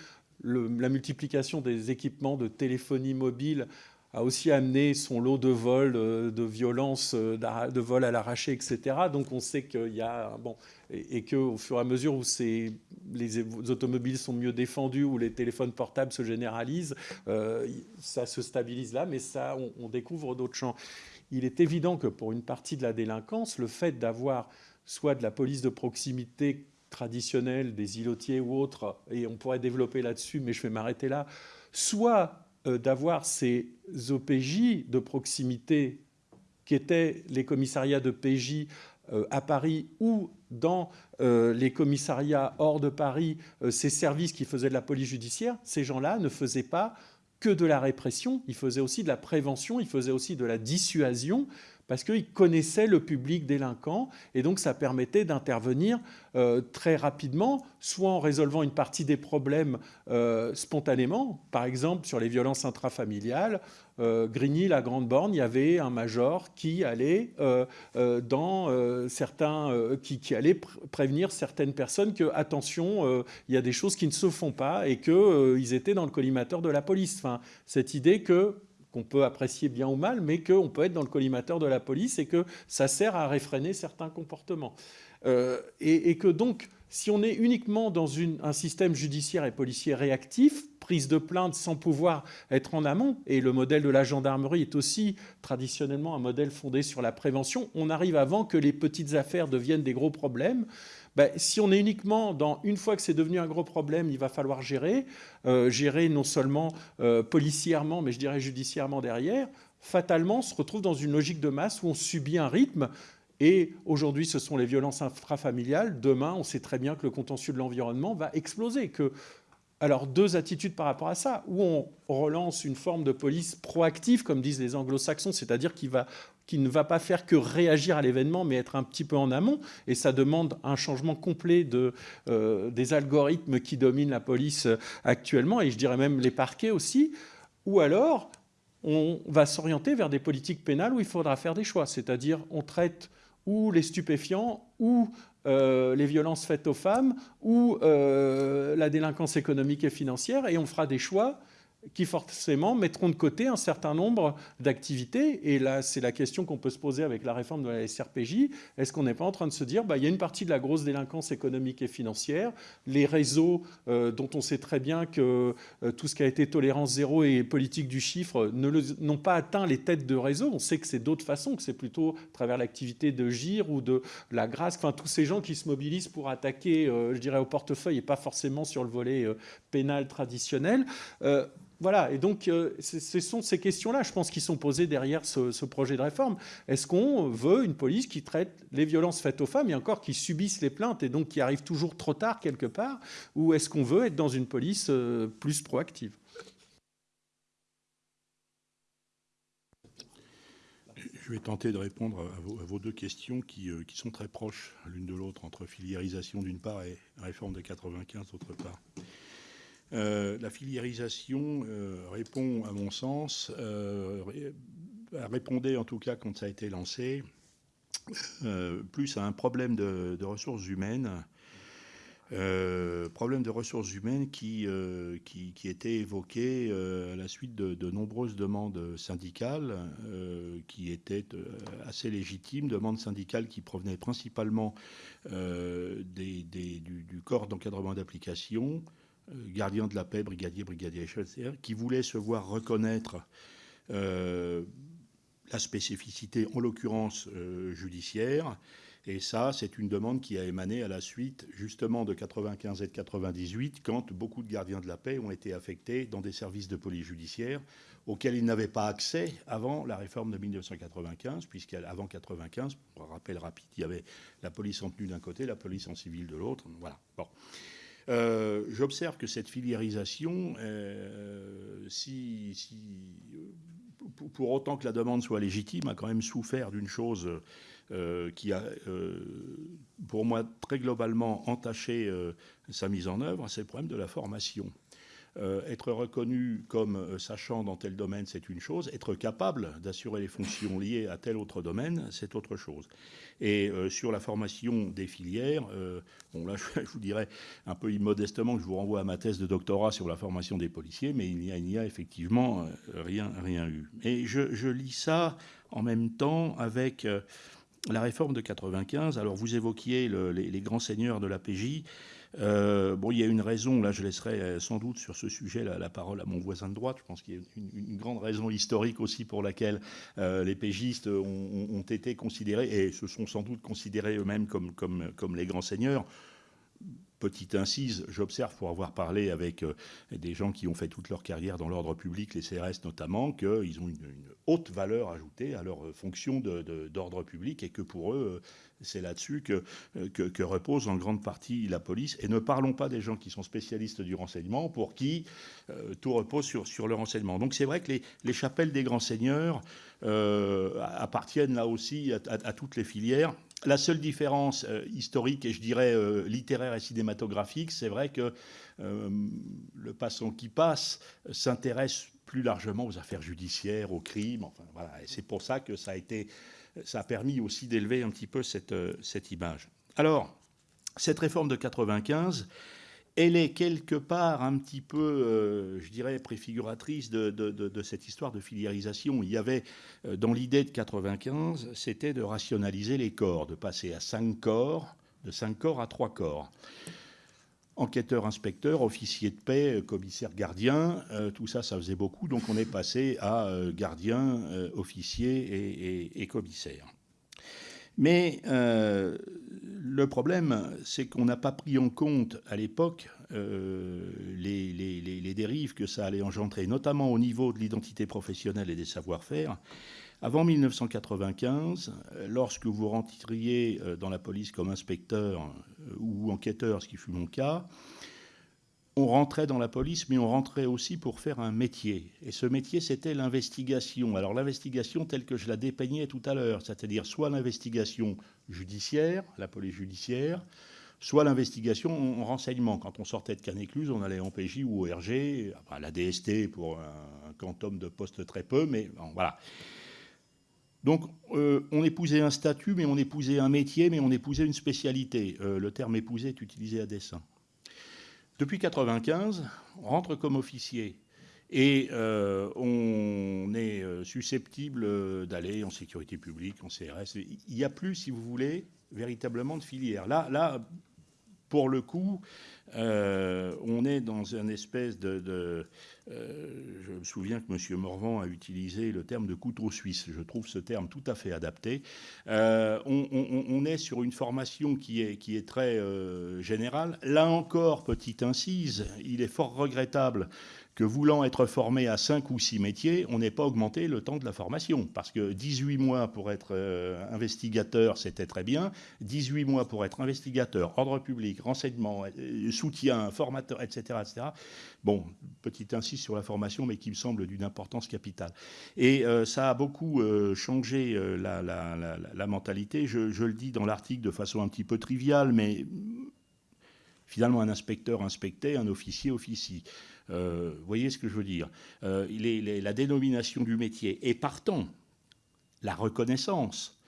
la multiplication des équipements de téléphonie mobile a aussi amené son lot de vols, euh, de violences, euh, de vols à l'arraché, etc. Donc on sait qu'il y a bon et, qu'au fur et à mesure où les automobiles sont mieux défendus, où les téléphones portables se généralisent, euh, ça se stabilise là, mais ça, on, découvre d'autres champs. Il est évident que pour une partie de la délinquance, le fait d'avoir soit de la police de proximité traditionnelle, des îlotiers ou autres, et on pourrait développer là-dessus, mais je vais m'arrêter là, soit d'avoir ces OPJ de proximité qui étaient les commissariats de PJ euh, à Paris ou dans euh, les commissariats hors de Paris, ces services qui faisaient de la police judiciaire, ces gens-là ne faisaient pas que de la répression, ils faisaient aussi de la prévention, ils faisaient aussi de la dissuasion, parce qu'ils connaissaient le public délinquant et donc ça permettait d'intervenir euh, très rapidement, soit en résolvant une partie des problèmes euh, spontanément, par exemple sur les violences intrafamiliales. Euh, Grigny, la Grande Borne, il y avait un major qui allait dans certains, qui, allait prévenir certaines personnes que attention, il y a des choses qui ne se font pas et qu'ils étaient dans le collimateur de la police. Enfin, cette idée que qu'on peut apprécier bien ou mal, mais qu'on peut être dans le collimateur de la police et que ça sert à réfréner certains comportements. Euh, et, que donc, si on est uniquement dans un système judiciaire et policier réactif, prise de plainte sans pouvoir être en amont, et le modèle de la gendarmerie est aussi traditionnellement un modèle fondé sur la prévention, on arrive avant que les petites affaires deviennent des gros problèmes. Ben, si on est uniquement dans une fois que c'est devenu un gros problème, il va falloir gérer, euh, gérer non seulement euh, policièrement, mais je dirais judiciairement derrière, fatalement, se retrouve dans une logique de masse où on subit un rythme. Et aujourd'hui, ce sont les violences intrafamiliales. Demain, on sait très bien que le contentieux de l'environnement va exploser. Que... Alors, deux attitudes par rapport à ça. Où on relance une forme de police proactive, comme disent les anglo-saxons, c'est-à-dire qui, va, qui ne va pas faire que réagir à l'événement, mais être un petit peu en amont. Et ça demande un changement complet euh, des algorithmes qui dominent la police actuellement, et je dirais même les parquets aussi. Ou alors, on va s'orienter vers des politiques pénales où il faudra faire des choix, c'est-à-dire on traite ou les stupéfiants ou euh, les violences faites aux femmes ou euh, la délinquance économique et financière, et on fera des choix qui forcément mettront de côté un certain nombre d'activités. Et là, c'est la question qu'on peut se poser avec la réforme de la SRPJ. Est-ce qu'on n'est pas en train de se dire, bah, il y a une partie de la grosse délinquance économique et financière, les réseaux euh, dont on sait très bien que euh, tout ce qui a été tolérance zéro et politique du chiffre n'ont pas atteint les têtes de réseau. On sait que c'est d'autres façons, que c'est plutôt à travers l'activité de GIR ou de la grâce, enfin tous ces gens qui se mobilisent pour attaquer, euh, je dirais, au portefeuille et pas forcément sur le volet pénal traditionnel. Voilà, et donc euh, ce sont ces questions-là, je pense, qui sont posées derrière ce, projet de réforme. Est-ce qu'on veut une police qui traite les violences faites aux femmes, et encore qui subissent les plaintes, et donc qui arrivent toujours trop tard quelque part, ou est-ce qu'on veut être dans une police euh, plus proactive? Je vais tenter de répondre à vos, deux questions qui, euh, qui, sont très proches l'une de l'autre, entre filiérisation d'une part et réforme de 95 d'autre part. Euh, la filiérisation euh, répond, à mon sens, euh, répondait en tout cas quand ça a été lancé, plus à un problème de, ressources humaines, problème de ressources humaines qui, était évoqué à la suite de, nombreuses demandes syndicales qui étaient assez légitimes, demandes syndicales qui provenaient principalement du, corps d'encadrement d'application, euh, gardien de la paix, brigadier, brigadier chef, qui voulait se voir reconnaître euh, la spécificité, en l'occurrence euh, judiciaire. Et ça, c'est une demande qui a émané à la suite justement de 95 et de 98, quand beaucoup de gardiens de la paix ont été affectés dans des services de police judiciaire auxquels ils n'avaient pas accès avant la réforme de 1995, puisqu'avant 95, pour rappel rapide, il y avait la police en tenue d'un côté, la police en civil de l'autre. Voilà. Bon. Euh, j'observe que cette filiérisation, euh, pour, autant que la demande soit légitime, a quand même souffert d'une chose euh, qui a, pour moi, très globalement entaché sa mise en œuvre, c'est le problème de la formation. Être reconnu comme sachant dans tel domaine, c'est une chose. Être capable d'assurer les fonctions liées à tel autre domaine, c'est autre chose. Et euh, sur la formation des filières, euh, bon là je, vous dirais un peu immodestement que je vous renvoie à ma thèse de doctorat sur la formation des policiers, mais il n'y a, effectivement euh, rien, rien eu. Et je, lis ça en même temps avec la réforme de 95. Alors vous évoquiez les, les, grands seigneurs de la PJ. Euh, bon, il y a une raison, là je laisserai euh, sans doute sur ce sujet la, parole à mon voisin de droite. Je pense qu'il y a une, grande raison historique aussi pour laquelle euh, les pégistes ont, été considérés, et se sont sans doute considérés eux-mêmes comme, les grands seigneurs petite incise, j'observe pour avoir parlé avec des gens qui ont fait toute leur carrière dans l'ordre public, les CRS notamment, qu'ils ont une, haute valeur ajoutée à leur fonction d'ordre public et que pour eux, c'est là-dessus euh, que, repose en grande partie la police. Et ne parlons pas des gens qui sont spécialistes du renseignement, pour qui euh, tout repose sur, le renseignement. Donc c'est vrai que les, chapelles des grands seigneurs euh, appartiennent là aussi à, toutes les filières. La seule différence historique et je dirais littéraire et cinématographique, c'est vrai que le passant qui passe s'intéresse plus largement aux affaires judiciaires, aux crimes. Voilà. C'est pour ça que ça a été ça a permis aussi d'élever un petit peu cette, euh, cette image. Alors, cette réforme de 95, elle est quelque part un petit peu, euh, je dirais, préfiguratrice de, cette histoire de filiérisation. Il y avait, euh, dans l'idée de 95, c'était de rationaliser les corps, de passer à cinq corps, de cinq corps à trois corps enquêteur, inspecteur, officier de paix, commissaire, gardien, euh, tout ça, ça faisait beaucoup. Donc on est passé à euh, gardien, euh, officier et, commissaire. Mais euh, le problème, c'est qu'on n'a pas pris en compte à l'époque euh, les, les, dérives que ça allait engendrer, notamment au niveau de l'identité professionnelle et des savoir-faire. Avant 1995, lorsque vous rentriez dans la police comme inspecteur ou enquêteur, ce qui fut mon cas, on rentrait dans la police, mais on rentrait aussi pour faire un métier. Et ce métier, c'était l'investigation. Alors l'investigation telle que je la dépeignais tout à l'heure, c'est-à-dire soit l'investigation judiciaire, la police judiciaire, soit l'investigation en renseignement. Quand on sortait de Canécluse, on allait en PJ ou au RG, à la DST pour un, quantum de poste très peu, mais voilà. Donc, euh, on épousait un statut, mais on épousait un métier, mais on épousait une spécialité. Euh, le terme épouser est utilisé à dessein. Depuis 1995, on rentre comme officier. Et euh, on est euh, susceptible d'aller en sécurité publique, en CRS. Il n'y a plus, si vous voulez, véritablement de filière. Là, là pour le coup, euh, on est dans une espèce de... je me souviens que M. Morvan a utilisé le terme de couteau suisse. Je trouve ce terme tout à fait adapté. On, est sur une formation qui est très générale. Là encore, petite incise, il est fort regrettable que voulant être formé à 5 ou 6 métiers, on n'ait pas augmenté le temps de la formation. Parce que 18 mois pour être euh, investigateur, c'était très bien. 18 mois pour être investigateur, ordre public, renseignement, euh, soutien, formateur, etc., etc. Bon, petit insiste sur la formation, mais qui me semble d'une importance capitale. Et euh, ça a beaucoup changé la, mentalité. Je, je le dis dans l'article de façon un petit peu triviale, mais finalement, un inspecteur inspectait, un officier officie. Euh, vous voyez ce que je veux dire euh, La dénomination du métier et partant, la reconnaissance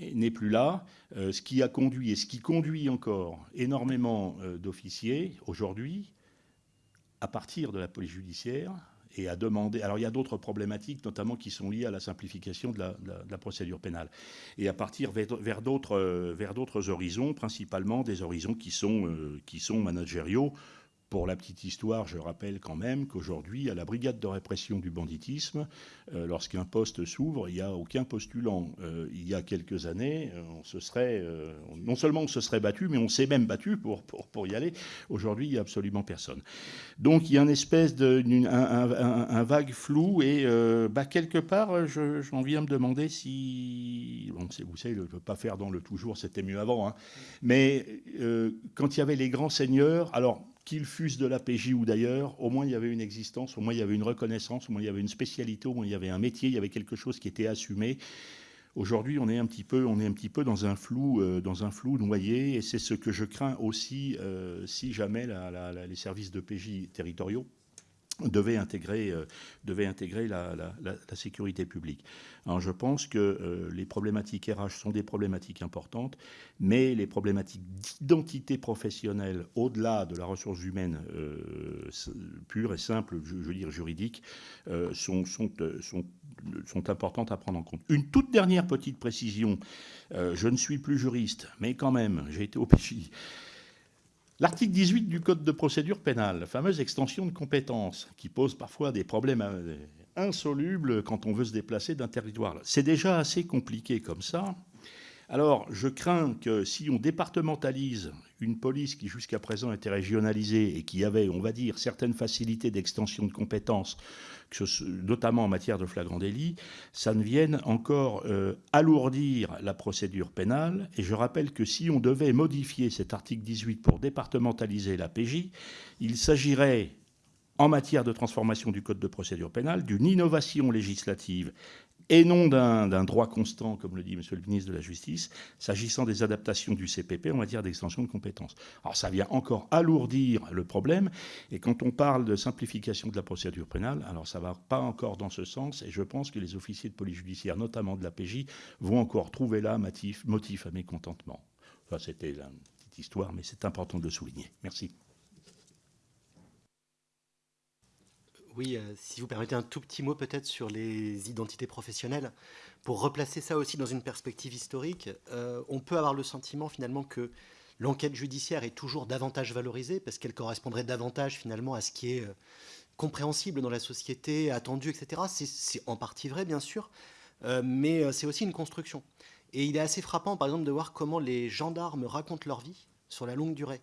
n'est plus là, euh, ce qui a conduit et ce qui conduit encore énormément d'officiers aujourd'hui à partir de la police judiciaire et à demander. Alors il y a d'autres problématiques, notamment qui sont liées à la simplification de la, procédure pénale, et à partir vers, d'autres horizons, principalement des horizons qui sont managériaux. Pour la petite histoire, je rappelle quand même qu'aujourd'hui, à la brigade de répression du banditisme, euh, lorsqu'un poste s'ouvre, il n'y a aucun postulant. Euh, il y a quelques années, euh, on se serait, non seulement on se serait battu, mais on s'est même battu pour, pour, y aller. Aujourd'hui, il n'y a absolument personne. Donc il y a une espèce de, un, vague flou et bah, quelque part, j'en viens me demander si, bon, vous savez, je ne peux pas faire dans le toujours, c'était mieux avant, hein. mais quand il y avait les grands seigneurs, alors qu'ils fussent de la PJ ou d'ailleurs, au moins il y avait une existence, au moins il y avait une reconnaissance, au moins il y avait une spécialité, au moins il y avait un métier, il y avait quelque chose qui était assumé. Aujourd'hui, on est un petit peu, euh, dans un flou noyé, et c'est ce que je crains aussi euh, si jamais les services de PJ territoriaux devait intégrer, euh, devait intégrer la, sécurité publique. Je pense que euh, les problématiques RH sont des problématiques importantes, mais les problématiques d'identité professionnelle, au-delà de la ressource humaine euh, pure et simple, je, veux dire juridique, sont, sont, sont, importantes à prendre en compte. Une toute dernière petite précision, je ne suis plus juriste, mais quand même, j'ai été au. L'article 18 du Code de procédure pénale, la fameuse extension de compétences, qui pose parfois des problèmes euh, insolubles quand on veut se déplacer d'un territoire. C'est déjà assez compliqué comme ça. Alors, je crains que si on départementalise une police qui jusqu'à présent était régionalisée et qui avait, on va dire, certaines facilités d'extension de compétences, notamment en matière de flagrant délit, ça ne vienne encore euh, alourdir la procédure pénale. Et je rappelle que si on devait modifier cet article 18 pour départementaliser la PJ, il s'agirait en matière de transformation du Code de procédure pénale, d'une innovation législative et non d'un droit constant, comme le dit Monsieur le ministre de la Justice, s'agissant des adaptations du CPP en matière d'extension de compétences. Alors ça vient encore alourdir le problème, et quand on parle de simplification de la procédure pénale, alors ça ne va pas encore dans ce sens, et je pense que les officiers de police judiciaire, notamment de la PJ, vont encore trouver là motif, à mécontentement. Ça, c'était la petite histoire, mais c'est important de le souligner. Merci. Oui, euh, si vous permettez un tout petit mot peut-être sur les identités professionnelles, pour replacer ça aussi dans une perspective historique, euh, on peut avoir le sentiment finalement que l'enquête judiciaire est toujours davantage valorisée parce qu'elle correspondrait davantage finalement à ce qui est euh, compréhensible dans la société, attendu, etc. C'est en partie vrai, bien sûr, mais c'est aussi une construction. Et il est assez frappant, par exemple, de voir comment les gendarmes racontent leur vie sur la longue durée.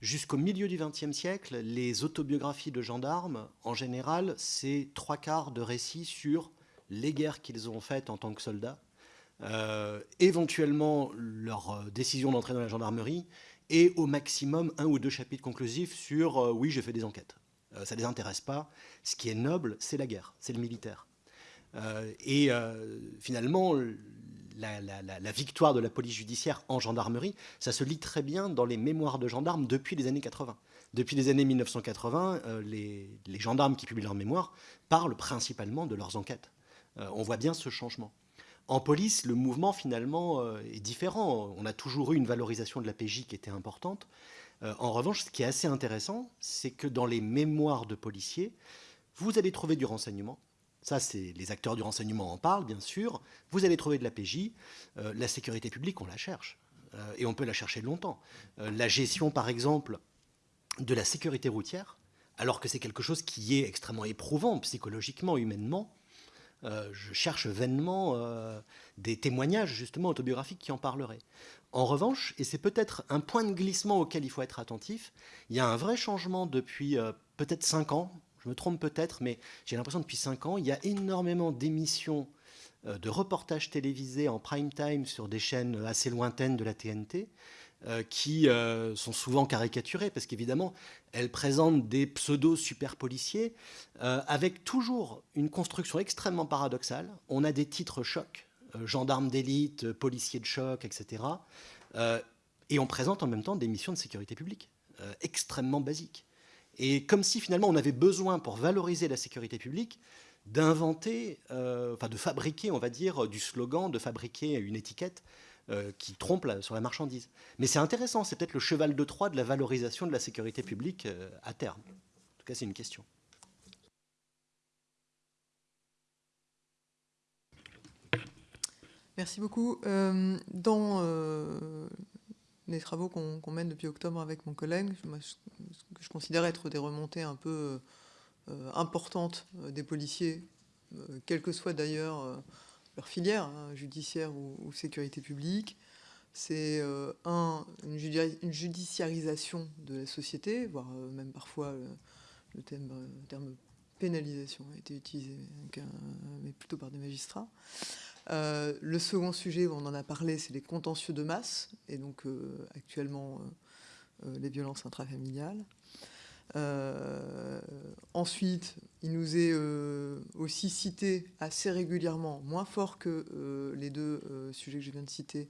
Jusqu'au milieu du XXe siècle, les autobiographies de gendarmes, en général, c'est trois quarts de récits sur les guerres qu'ils ont faites en tant que soldats, euh, éventuellement leur euh, décision d'entrer dans la gendarmerie, et au maximum un ou deux chapitres conclusifs sur euh, oui, j'ai fait des enquêtes. ça ne les intéresse pas. Ce qui est noble, c'est la guerre, c'est le militaire. et finalement, la, victoire de la police judiciaire en gendarmerie, ça se lit très bien dans les mémoires de gendarmes depuis les années 80. Depuis les années 1980, les, les, gendarmes qui publient leurs mémoires parlent principalement de leurs enquêtes. on voit bien ce changement. En police, le mouvement finalement euh, est différent. On a toujours eu une valorisation de la PJ qui était importante. Euh, en revanche, ce qui est assez intéressant, c'est que dans les mémoires de policiers, vous allez trouver du renseignement. Ça, c'est les acteurs du renseignement en parlent, bien sûr. Vous allez trouver de la PJ. Euh, la sécurité publique, on la cherche. et on peut la chercher longtemps. la gestion, par exemple, de la sécurité routière, alors que c'est quelque chose qui est extrêmement éprouvant psychologiquement, humainement, euh, je cherche vainement euh, des témoignages justement autobiographiques qui en parleraient. En revanche, et c'est peut-être un point de glissement auquel il faut être attentif, il y a un vrai changement depuis euh, peut-être 5 ans, je me trompe peut-être, mais j'ai l'impression depuis 5 ans, il y a énormément d'émissions de reportages télévisés en prime time sur des chaînes assez lointaines de la TNT, euh, qui euh, sont souvent caricaturées, parce qu'évidemment, elles présentent des pseudo-super policiers, euh, avec toujours une construction extrêmement paradoxale. On a des titres chocs, gendarmes d'élite, policiers de choc, etc. et on présente en même temps des missions de sécurité publique, extrêmement basiques. Et comme si finalement on avait besoin, pour valoriser la sécurité publique, d'inventer, enfin de fabriquer, on va dire, du slogan, de fabriquer une étiquette euh, qui trompe sur la marchandise. Mais c'est intéressant, c'est peut-être le cheval de Troie de la valorisation de la sécurité publique euh, à terme. En tout cas, c'est une question. Merci beaucoup. Euh, dans les travaux qu'on mène depuis octobre avec mon collègue, que je considère être des remontées un peu importantes des policiers, quel que soit d'ailleurs leur filière, hein, judiciaire ou, sécurité publique. C'est euh, un, une, judiciarisation de la société, voire euh, même parfois euh, le, terme pénalisation a été utilisé, mais plutôt par des magistrats. Le second sujet, on en a parlé, c'est les contentieux de masse, et donc actuellement les violences intrafamiliales. Euh, ensuite, il nous est euh, aussi cité assez régulièrement, moins fort que euh, les deux sujets que je viens de citer,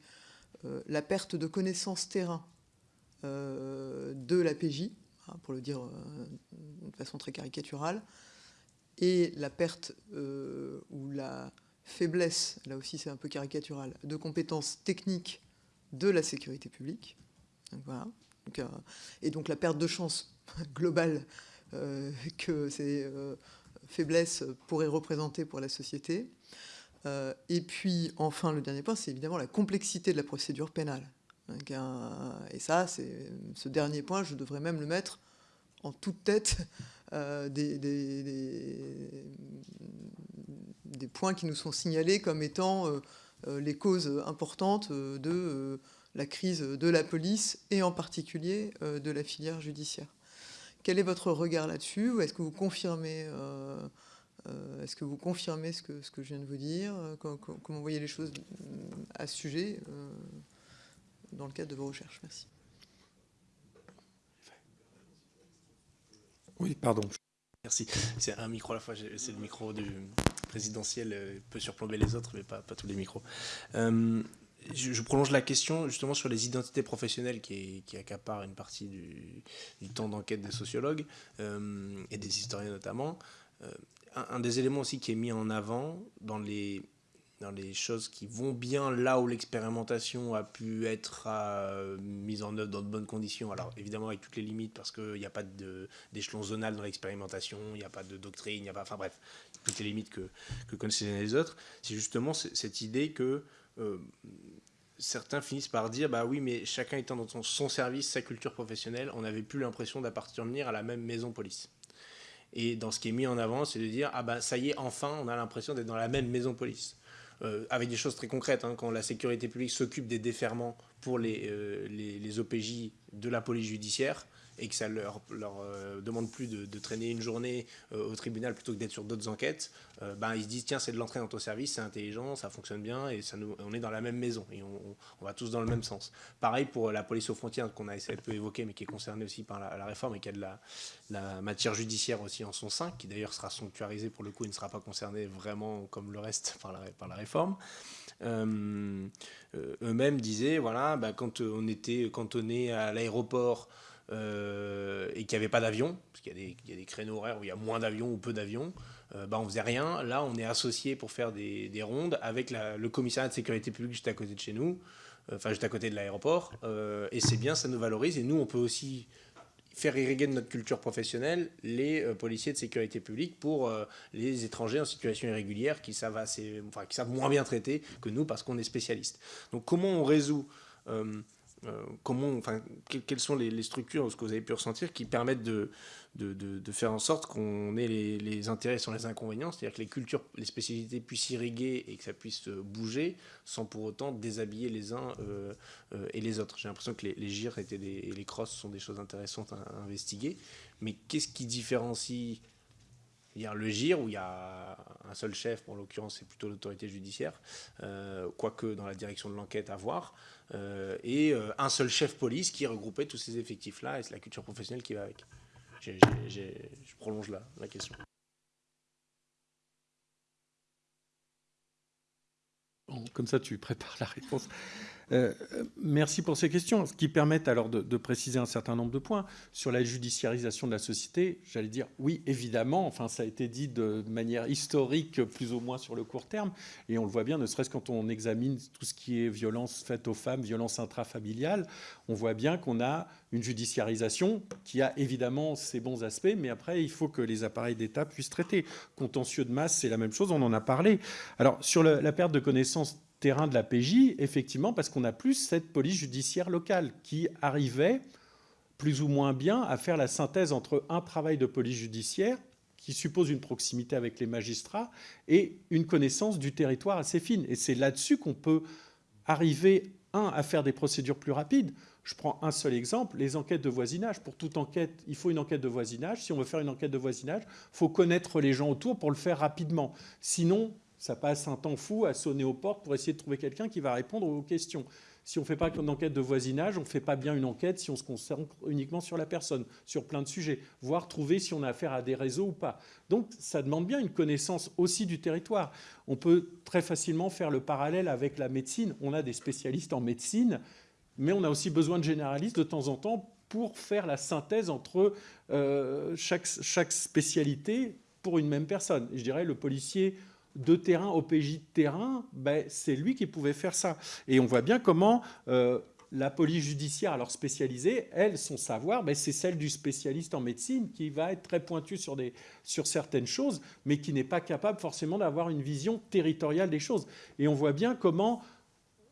la perte de connaissances terrain de la PJ, hein, pour le dire de façon très caricaturale, et la perte ou la faiblesse, là aussi c'est un peu caricatural, de compétences techniques de la sécurité publique. voilà. et donc la perte de chance globale euh, que ces euh, faiblesses pourraient représenter pour la société. Euh, et puis, enfin, le dernier point, c'est évidemment la complexité de la procédure pénale. Et ça, c'est ce dernier point, je devrais même le mettre en toute tête des, des, points qui nous sont signalés comme étant les causes importantes de la crise de la police et en particulier de la filière judiciaire. Quel est votre regard là-dessus est-ce que vous confirmez euh, euh, Est-ce que vous confirmez ce que, je viens de vous dire? Comment, vous voyez les choses à ce sujet euh, dans le cadre de vos recherches? Merci. Oui, pardon. Merci. C'est un micro à la fois. C'est le micro du présidentiel, peut surplomber les autres, mais pas, tous les micros je, prolonge la question justement sur les identités professionnelles qui, qui accaparent une partie du, temps d'enquête des sociologues euh, et des historiens notamment. Euh, un, des éléments aussi qui est mis en avant dans les, dans les choses qui vont bien là où l'expérimentation a pu être euh, mise en œuvre dans de bonnes conditions, alors évidemment avec toutes les limites parce qu'il n'y a pas d'échelon zonal dans l'expérimentation, il n'y a pas de doctrine, il n'y a pas, enfin bref, toutes les limites que, que connaissent les uns les autres, c'est justement cette idée que euh, certains finissent par dire bah oui mais chacun étant dans son, service sa culture professionnelle on n'avait plus l'impression d'appartenir à la même maison police. Et dans ce qui est mis en avant c'est de dire ah bah ça y est enfin on a l'impression d'être dans la même maison police avec des choses très concrètes. Hein. quand la sécurité publique s'occupe des déferments pour les, les, les, OPJ de la police judiciaire, et que ça leur, leur euh, demande plus de, traîner une journée euh, au tribunal plutôt que d'être sur d'autres enquêtes, euh, ben, ils se disent tiens c'est de l'entrée dans ton service, c'est intelligent, ça fonctionne bien et ça nous, on est dans la même maison et on, va tous dans le même sens. Pareil pour la police aux frontières qu'on a essayé de peu évoquer mais qui est concernée aussi par la, réforme et qui a de la, la, matière judiciaire aussi en son sein, qui d'ailleurs sera sanctuarisée pour le coup et ne sera pas concernée vraiment comme le reste par la, par la réforme. eux-mêmes disaient voilà ben, quand on était cantonné à l'aéroport euh, et qu'il n'y avait pas d'avion, parce qu'il y, a des créneaux horaires où il y a moins d'avions ou peu d'avions, euh, bah, on faisait rien. Là, on est associé pour faire des, rondes avec le commissariat de sécurité publique juste à côté de chez nous, euh, enfin juste à côté de l'aéroport, et c'est bien, ça nous valorise, et nous, on peut aussi faire irriguer de notre culture professionnelle les policiers de sécurité publique pour les étrangers en situation irrégulière qui savent, assez, enfin, qui savent moins bien traiter que nous parce qu'on est spécialiste. Donc comment on résout euh, comment, enfin, quelles sont les, structures, ce que vous avez pu ressentir, qui permettent de, de, faire en sorte qu'on ait les, intérêts sans les inconvénients, c'est-à-dire que les cultures, les spécialités puissent irriguer et que ça puisse euh, bouger sans pour autant déshabiller les uns euh, et les autres. J'ai l'impression que les, les gires et les crosses sont des choses intéressantes à, investiguer, mais qu'est-ce qui différencie il y a le GIR où il y a un seul chef, pour l'occurrence c'est plutôt l'autorité judiciaire, quoique dans la direction de l'enquête à voir, euh, et euh, un seul chef police qui regroupait tous ces effectifs-là, et c'est la culture professionnelle qui va avec. je prolonge là la question. comme ça, tu prépares la réponse. Euh, merci pour ces questions, ce qui permettent alors de, préciser un certain nombre de points. Sur la judiciarisation de la société, j'allais dire oui, évidemment, enfin ça a été dit de manière historique, plus ou moins sur le court terme, et on le voit bien, ne serait-ce quand on examine tout ce qui est violence faite aux femmes, violence intrafamiliale, on voit bien qu'on a une judiciarisation qui a évidemment ses bons aspects, mais après, il faut que les appareils d'État puissent traiter. Contentieux de masse, c'est la même chose, on en a parlé. Alors, sur la perte de connaissances terrain de la PJ, effectivement, parce qu'on a plus cette police judiciaire locale qui arrivait plus ou moins bien à faire la synthèse entre un travail de police judiciaire qui suppose une proximité avec les magistrats et une connaissance du territoire assez fine. Et c'est là-dessus qu'on peut arriver, un, à faire des procédures plus rapides. Je prends un seul exemple, les enquêtes de voisinage. Pour toute enquête, il faut une enquête de voisinage. Si on veut faire une enquête de voisinage, il faut connaître les gens autour pour le faire rapidement. Sinon, ça passe un temps fou à sonner aux portes pour essayer de trouver quelqu'un qui va répondre aux questions. Si on ne fait pas une enquête de voisinage, on ne fait pas bien une enquête si on se concentre uniquement sur la personne, sur plein de sujets, voire trouver si on a affaire à des réseaux ou pas. Donc ça demande bien une connaissance aussi du territoire. On peut très facilement faire le parallèle avec la médecine. On a des spécialistes en médecine, mais on a aussi besoin de généralistes de temps en temps pour faire la synthèse entre euh, chaque, chaque spécialité pour une même personne. je dirais le policier de terrain, OPJ de terrain, ben, c'est lui qui pouvait faire ça. Et on voit bien comment euh, la police judiciaire, alors spécialisée, elle, son savoir, ben, c'est celle du spécialiste en médecine qui va être très pointu sur, des, sur certaines choses, mais qui n'est pas capable forcément d'avoir une vision territoriale des choses. Et on voit bien comment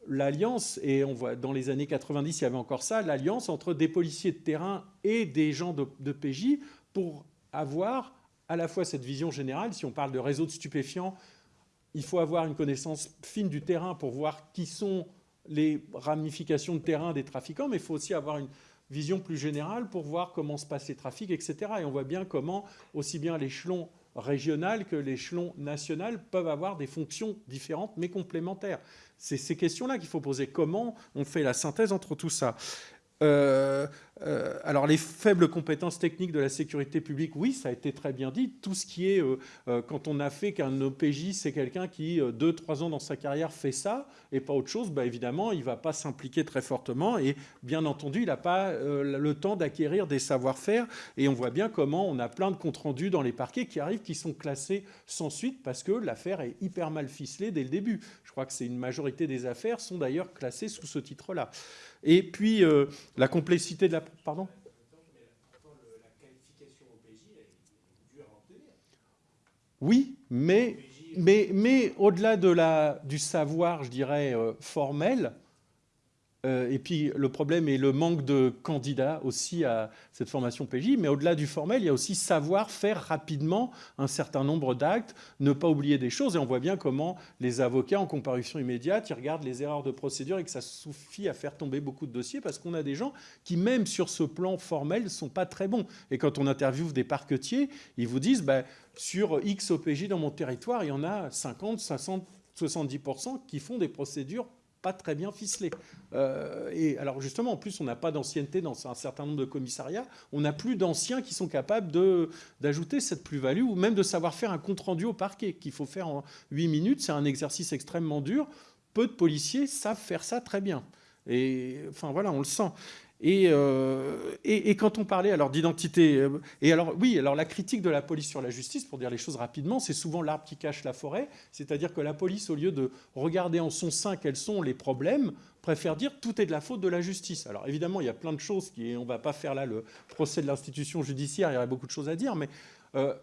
l'alliance, et on voit dans les années 90, il y avait encore ça, l'alliance entre des policiers de terrain et des gens de, de PJ pour avoir à la fois cette vision générale, si on parle de réseau de stupéfiants, il faut avoir une connaissance fine du terrain pour voir qui sont les ramifications de terrain des trafiquants, mais il faut aussi avoir une vision plus générale pour voir comment se passent les trafics, etc. Et on voit bien comment aussi bien l'échelon régional que l'échelon national peuvent avoir des fonctions différentes mais complémentaires. C'est ces questions-là qu'il faut poser. Comment on fait la synthèse entre tout ça? Euh, euh, alors les faibles compétences techniques de la sécurité publique, oui, ça a été très bien dit. Tout ce qui est, euh, quand on a fait qu'un OPJ, c'est quelqu'un qui, deux, trois ans dans sa carrière, fait ça et pas autre chose, bah, évidemment, il ne va pas s'impliquer très fortement et bien entendu, il n'a pas le temps d'acquérir des savoir-faire. Et on voit bien comment on a plein de comptes rendus dans les parquets qui arrivent, qui sont classés sans suite parce que l'affaire est hyper mal ficelée dès le début. Je crois que c'est une majorité des affaires sont d'ailleurs classées sous ce titre-là. Et puis, euh, la complexité de la... Pardon? Oui, mais, mais, mais au-delà de la, du savoir, je dirais, euh, formel, et puis le problème est le manque de candidats aussi à cette formation PJ. Mais au-delà du formel, il y a aussi savoir faire rapidement un certain nombre d'actes, ne pas oublier des choses. Et on voit bien comment les avocats en comparution immédiate, ils regardent les erreurs de procédure et que ça suffit à faire tomber beaucoup de dossiers parce qu'on a des gens qui, même sur ce plan formel, ne sont pas très bons. Et quand on interviewe des parquetiers, ils vous disent, bah, sur X OPJ dans mon territoire, il y en a 50, 60, 70% qui font des procédures pas très bien ficelé. Euh, et alors justement, en plus, on n'a pas d'ancienneté dans un certain nombre de commissariats. On n'a plus d'anciens qui sont capables d'ajouter cette plus-value ou même de savoir faire un compte-rendu au parquet qu'il faut faire en 8 minutes. C'est un exercice extrêmement dur. Peu de policiers savent faire ça très bien. Et enfin voilà, on le sent. Euh, et, quand on parlait alors d'identité, euh, et alors oui, alors la critique de la police sur la justice, pour dire les choses rapidement, c'est souvent l'arbre qui cache la forêt, c'est-à-dire que la police, au lieu de regarder en son sein quels sont les problèmes, préfère dire tout est de la faute de la justice. Alors évidemment, il y a plein de choses qui, on ne va pas faire là le procès de l'institution judiciaire, il y aurait beaucoup de choses à dire, mais euh,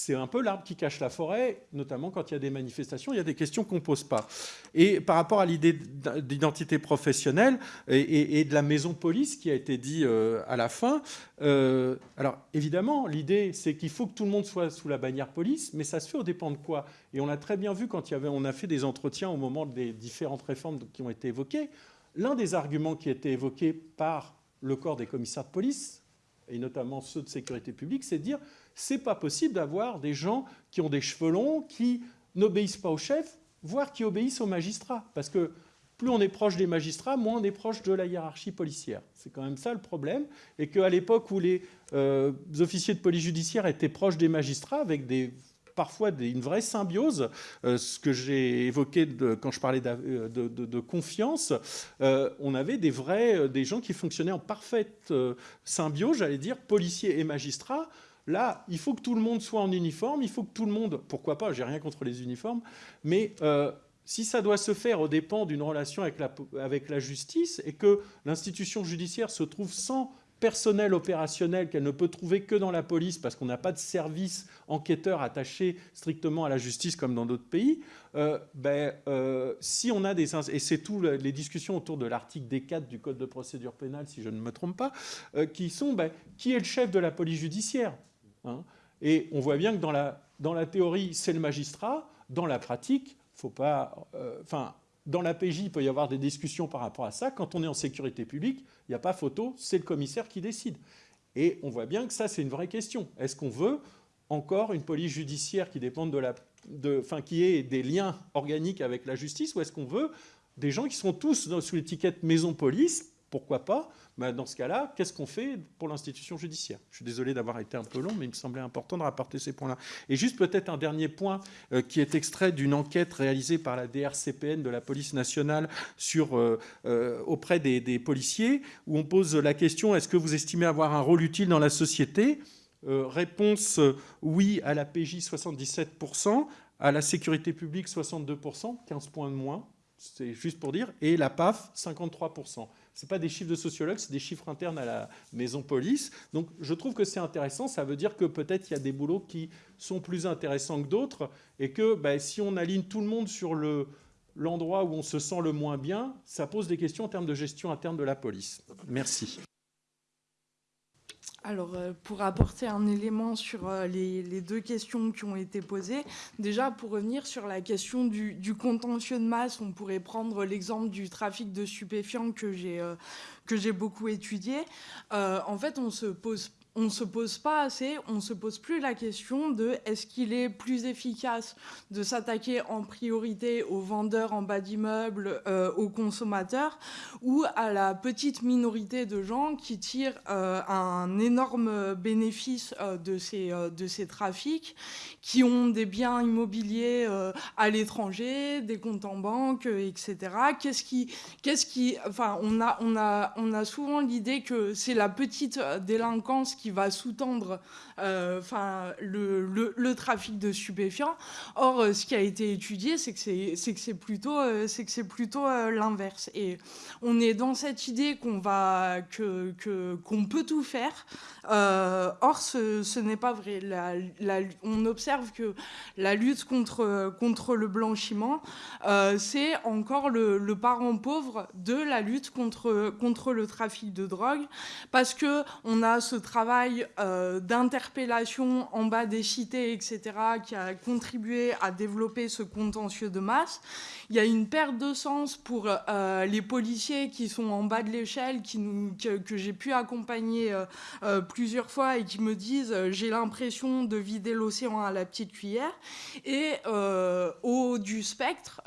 c'est un peu l'arbre qui cache la forêt, notamment quand il y a des manifestations, il y a des questions qu'on ne pose pas. Et par rapport à l'idée d'identité professionnelle et, de la maison police qui a été dit euh, à la fin, euh, alors évidemment, l'idée, c'est qu'il faut que tout le monde soit sous la bannière police, mais ça se fait au dépend de quoi Et on l'a très bien vu quand il y avait, on a fait des entretiens au moment des différentes réformes qui ont été évoquées. L'un des arguments qui a été évoqué par le corps des commissaires de police, et notamment ceux de sécurité publique, c'est de dire c'est pas possible d'avoir des gens qui ont des cheveux longs, qui n'obéissent pas au chef, voire qui obéissent aux magistrats. Parce que plus on est proche des magistrats, moins on est proche de la hiérarchie policière. C'est quand même ça le problème. Et qu'à l'époque où les euh, officiers de police judiciaire étaient proches des magistrats, avec des, parfois une vraie symbiose, euh, ce que j'ai évoqué quand je parlais euh, de, confiance, on avait des vrais, des gens qui fonctionnaient en parfaite symbiose, j'allais dire, policiers et magistrats, Là, il faut que tout le monde soit en uniforme, il faut que tout le monde, pourquoi pas, j'ai rien contre les uniformes, mais euh, si ça doit se faire au dépend d'une relation avec la, avec la justice et que l'institution judiciaire se trouve sans personnel opérationnel qu'elle ne peut trouver que dans la police parce qu'on n'a pas de service enquêteur attaché strictement à la justice comme dans d'autres pays, euh, ben, euh, si on a des... Et c'est tout les discussions autour de l'article D4 du Code de procédure pénale, si je ne me trompe pas, qui sont, ben, qui est le chef de la police judiciaire Hein. Et on voit bien que dans la, théorie, c'est le magistrat. Dans la pratique, faut pas. Euh, enfin, dans la PJ, il peut y avoir des discussions par rapport à ça. Quand on est en sécurité publique, il n'y a pas photo, c'est le commissaire qui décide. Et on voit bien que ça, c'est une vraie question. Est-ce qu'on veut encore une police judiciaire qui dépend de la, de, qui ait des liens organiques avec la justice, ou est-ce qu'on veut des gens qui sont tous sous l'étiquette maison police Pourquoi pas dans ce cas-là, qu'est-ce qu'on fait pour l'institution judiciaire? Je suis désolé d'avoir été un peu long, mais il me semblait important de rapporter ces points-là. Et juste peut-être un dernier point euh, qui est extrait d'une enquête réalisée par la DRCPN de la police nationale euh, euh, auprès des, des, policiers, où on pose la question est-ce que vous estimez avoir un rôle utile dans la société? Réponse oui à la PJ 77%, à la sécurité publique 62%, 15 points de moins, c'est juste pour dire, et la PAF 53% ce pas des chiffres de sociologues, c'est des chiffres internes à la maison police. Donc je trouve que c'est intéressant. Ça veut dire que peut-être il y a des boulots qui sont plus intéressants que d'autres et que ben, si on aligne tout le monde sur le, l'endroit où on se sent le moins bien, ça pose des questions en termes de gestion interne de la police. Merci. Alors, euh, pour apporter un élément sur euh, les, deux questions qui ont été posées, déjà pour revenir sur la question du, contentieux de masse, on pourrait prendre l'exemple du trafic de stupéfiants que j'ai euh, beaucoup étudié. en fait, on se pose on ne se pose pas assez, on ne se pose plus la question de est-ce qu'il est plus efficace de s'attaquer en priorité aux vendeurs en bas d'immeubles, euh, aux consommateurs, ou à la petite minorité de gens qui tirent euh, un énorme bénéfice euh, de, ces, de ces trafics, qui ont des biens immobiliers à l'étranger, des comptes en banque, etc. Qu'est-ce qui, qui, enfin, on a, on a, on a souvent l'idée que c'est la petite délinquance qui va sous-tendre enfin, le, trafic de stupéfiants. Or, ce qui a été étudié, c'est que c'est plutôt, c'est plutôt l'inverse. Et on est dans cette idée qu'on va que peut tout faire. or, ce, n'est pas vrai. On observe que la lutte contre, contre le blanchiment, c'est encore le, le parent pauvre de la lutte contre, contre le trafic de drogue, parce que on a ce travail euh, d'interpellation en bas des cités, etc., qui a contribué à développer ce contentieux de masse. Il y a une perte de sens pour euh, les policiers qui sont en bas de l'échelle, que, j'ai pu accompagner euh, plusieurs fois et qui me disent j'ai l'impression de vider l'océan à la petite cuillère, et au du spectre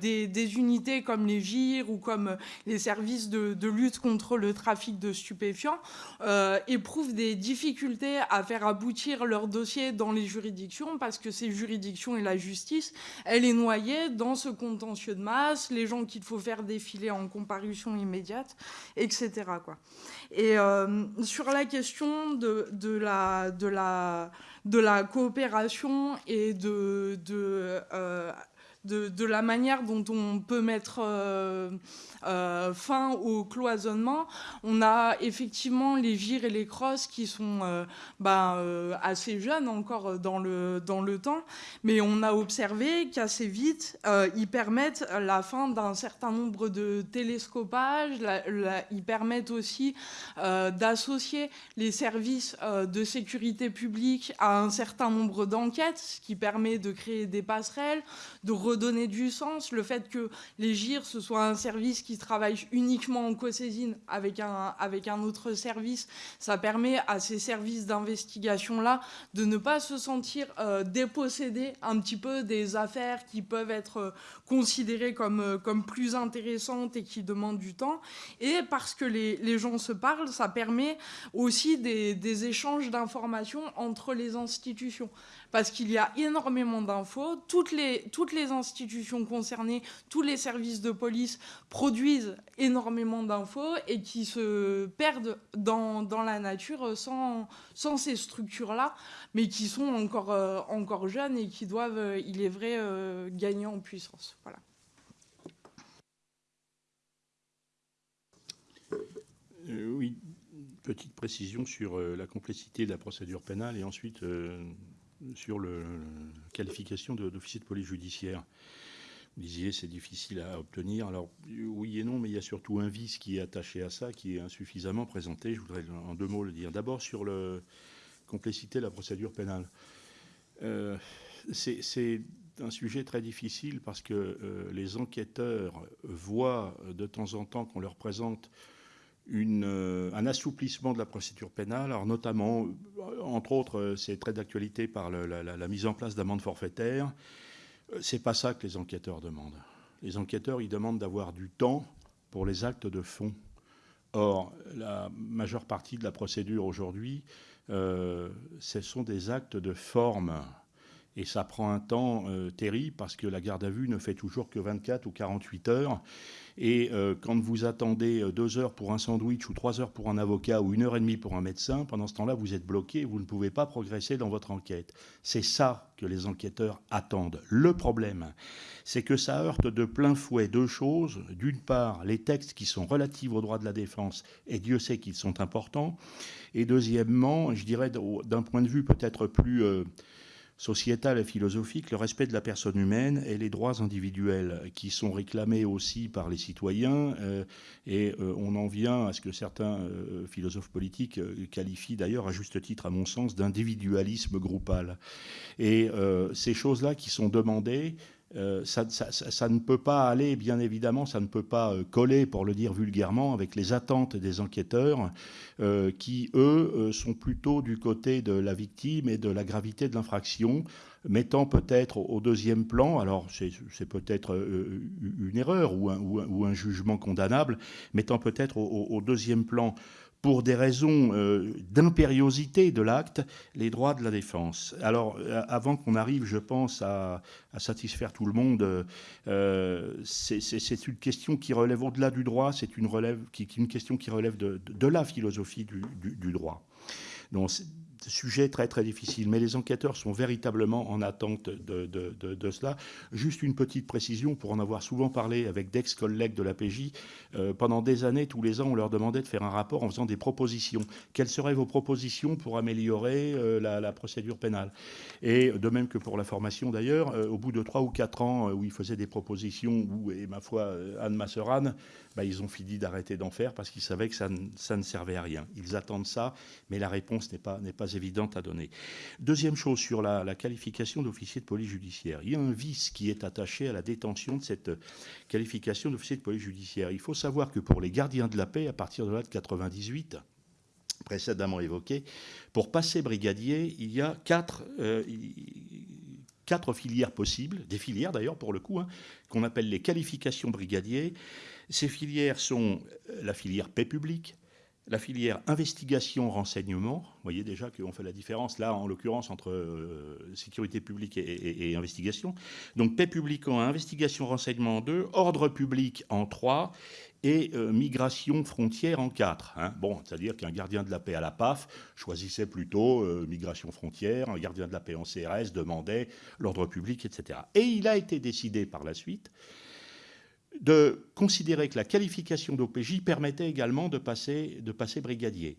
des, unités comme les GIR ou comme les services de, lutte contre le trafic de stupéfiants euh, éprouvent des difficultés à faire aboutir leur dossier dans les juridictions parce que ces juridictions et la justice, elle est noyée dans ce contentieux de masse, les gens qu'il faut faire défiler en comparution immédiate, etc. Quoi. Et euh, sur la question de, la, de, la, de la coopération et de, euh, la manière dont on peut mettre euh, euh, fin au cloisonnement. On a effectivement les gires et les crosses qui sont euh, ben, assez jeunes encore dans le, dans le temps, mais on a observé qu'assez vite, ils permettent la fin d'un certain nombre de télescopages, ils permettent aussi d'associer les services de sécurité publique à un certain nombre d'enquêtes, ce qui permet de créer des passerelles, de redonner du sens. Le fait que les GIR, ce soit un service qui travaille uniquement en co-saisine avec un, avec un autre service, ça permet à ces services d'investigation-là de ne pas se sentir euh, dépossédés un petit peu des affaires qui peuvent être euh, considérées comme, euh, comme plus intéressantes et qui demandent du temps. Et parce que les, les gens se parlent, ça permet aussi des, des échanges d'informations entre les institutions parce qu'il y a énormément d'infos. Toutes les, toutes les institutions concernées, tous les services de police produisent énormément d'infos et qui se perdent dans, dans la nature sans, sans ces structures-là, mais qui sont encore, euh, encore jeunes et qui doivent, euh, il est vrai, euh, gagner en puissance. Voilà. oui, petite précision sur la complexité de la procédure pénale et ensuite sur la qualification d'officier de, police judiciaire. Disiez c'est difficile à obtenir. Alors oui et non, mais il y a surtout un vice qui est attaché à ça, qui est insuffisamment présenté. Je voudrais en deux mots le dire. D'abord sur la complexité de la procédure pénale. Euh, c'est un sujet très difficile parce que euh, les enquêteurs voient de temps en temps qu'on leur présente euh, un assouplissement de la procédure pénale, alors notamment, entre autres, c'est très d'actualité par la, mise en place d'amendes forfaitaires. C'est pas ça que les enquêteurs demandent. Les enquêteurs, ils demandent d'avoir du temps pour les actes de fond. Or, la majeure partie de la procédure aujourd'hui, ce sont des actes de forme. Et ça prend un temps terrible parce que la garde à vue ne fait toujours que 24 ou 48 heures. Et euh, quand vous attendez euh, deux heures pour un sandwich ou trois heures pour un avocat ou une heure et demie pour un médecin, pendant ce temps-là, vous êtes bloqué vous ne pouvez pas progresser dans votre enquête. C'est ça que les enquêteurs attendent. Le problème, c'est que ça heurte de plein fouet deux choses. D'une part, les textes qui sont relatifs aux droits de la défense, et Dieu sait qu'ils sont importants. Et deuxièmement, je dirais d'un point de vue peut-être plus... Euh, sociétale et philosophique, le respect de la personne humaine et les droits individuels qui sont réclamés aussi par les citoyens. Euh, et euh, on en vient à ce que certains euh, philosophes politiques qualifient d'ailleurs à juste titre, à mon sens, d'individualisme groupal. Et ces choses-là qui sont demandées, euh, ça, ne peut pas aller, bien évidemment, ça ne peut pas euh, coller, pour le dire vulgairement, avec les attentes des enquêteurs, euh, qui, eux, sont plutôt du côté de la victime et de la gravité de l'infraction, mettant peut-être au deuxième plan, alors c'est peut-être une erreur ou un, jugement condamnable, mettant peut-être au deuxième plan pour des raisons euh, d'impériosité de l'acte, les droits de la défense. Alors, euh, avant qu'on arrive, je pense, à, satisfaire tout le monde, euh, c'est une question qui relève au-delà du droit, c'est une, question qui relève de, la philosophie du, droit. Donc, sujet très très difficile, mais les enquêteurs sont véritablement en attente de, de, cela. Juste une petite précision, pour en avoir souvent parlé avec d'ex-collègues de la PJ, euh, pendant des années, tous les ans, on leur demandait de faire un rapport en faisant des propositions. Quelles seraient vos propositions pour améliorer euh, la, procédure pénale? Et de même que pour la formation d'ailleurs, euh, au bout de trois ou quatre ans où ils faisaient des propositions, où, et ma foi, Anne Masseran, bah, ils ont fini d'arrêter d'en faire parce qu'ils savaient que ça, ne servait à rien. Ils attendent ça, mais la réponse n'est pas, évidente à donner. Deuxième chose sur la, qualification d'officier de police judiciaire. Il y a un vice qui est attaché à la détention de cette qualification d'officier de police judiciaire. Il faut savoir que pour les gardiens de la paix, à partir de là de 98, précédemment évoqué, pour passer brigadier, il y a quatre, euh, filières possibles, des filières d'ailleurs pour le coup, hein, qu'on appelle les qualifications brigadiers. Ces filières sont euh, la filière paix publique, la filière investigation renseignement. Vous voyez déjà qu'on fait la différence là, en l'occurrence, entre euh, sécurité publique et, investigation. Donc paix publique en 1, investigation renseignement en 2, ordre public en 3 et euh, migration frontière en 4. Hein. Bon, c'est-à-dire qu'un gardien de la paix à la PAF choisissait plutôt migration frontière, un gardien de la paix en CRS demandait l'ordre public, etc. Et il a été décidé par la suite de considérer que la qualification d'OPJ permettait également de passer, de passer brigadier.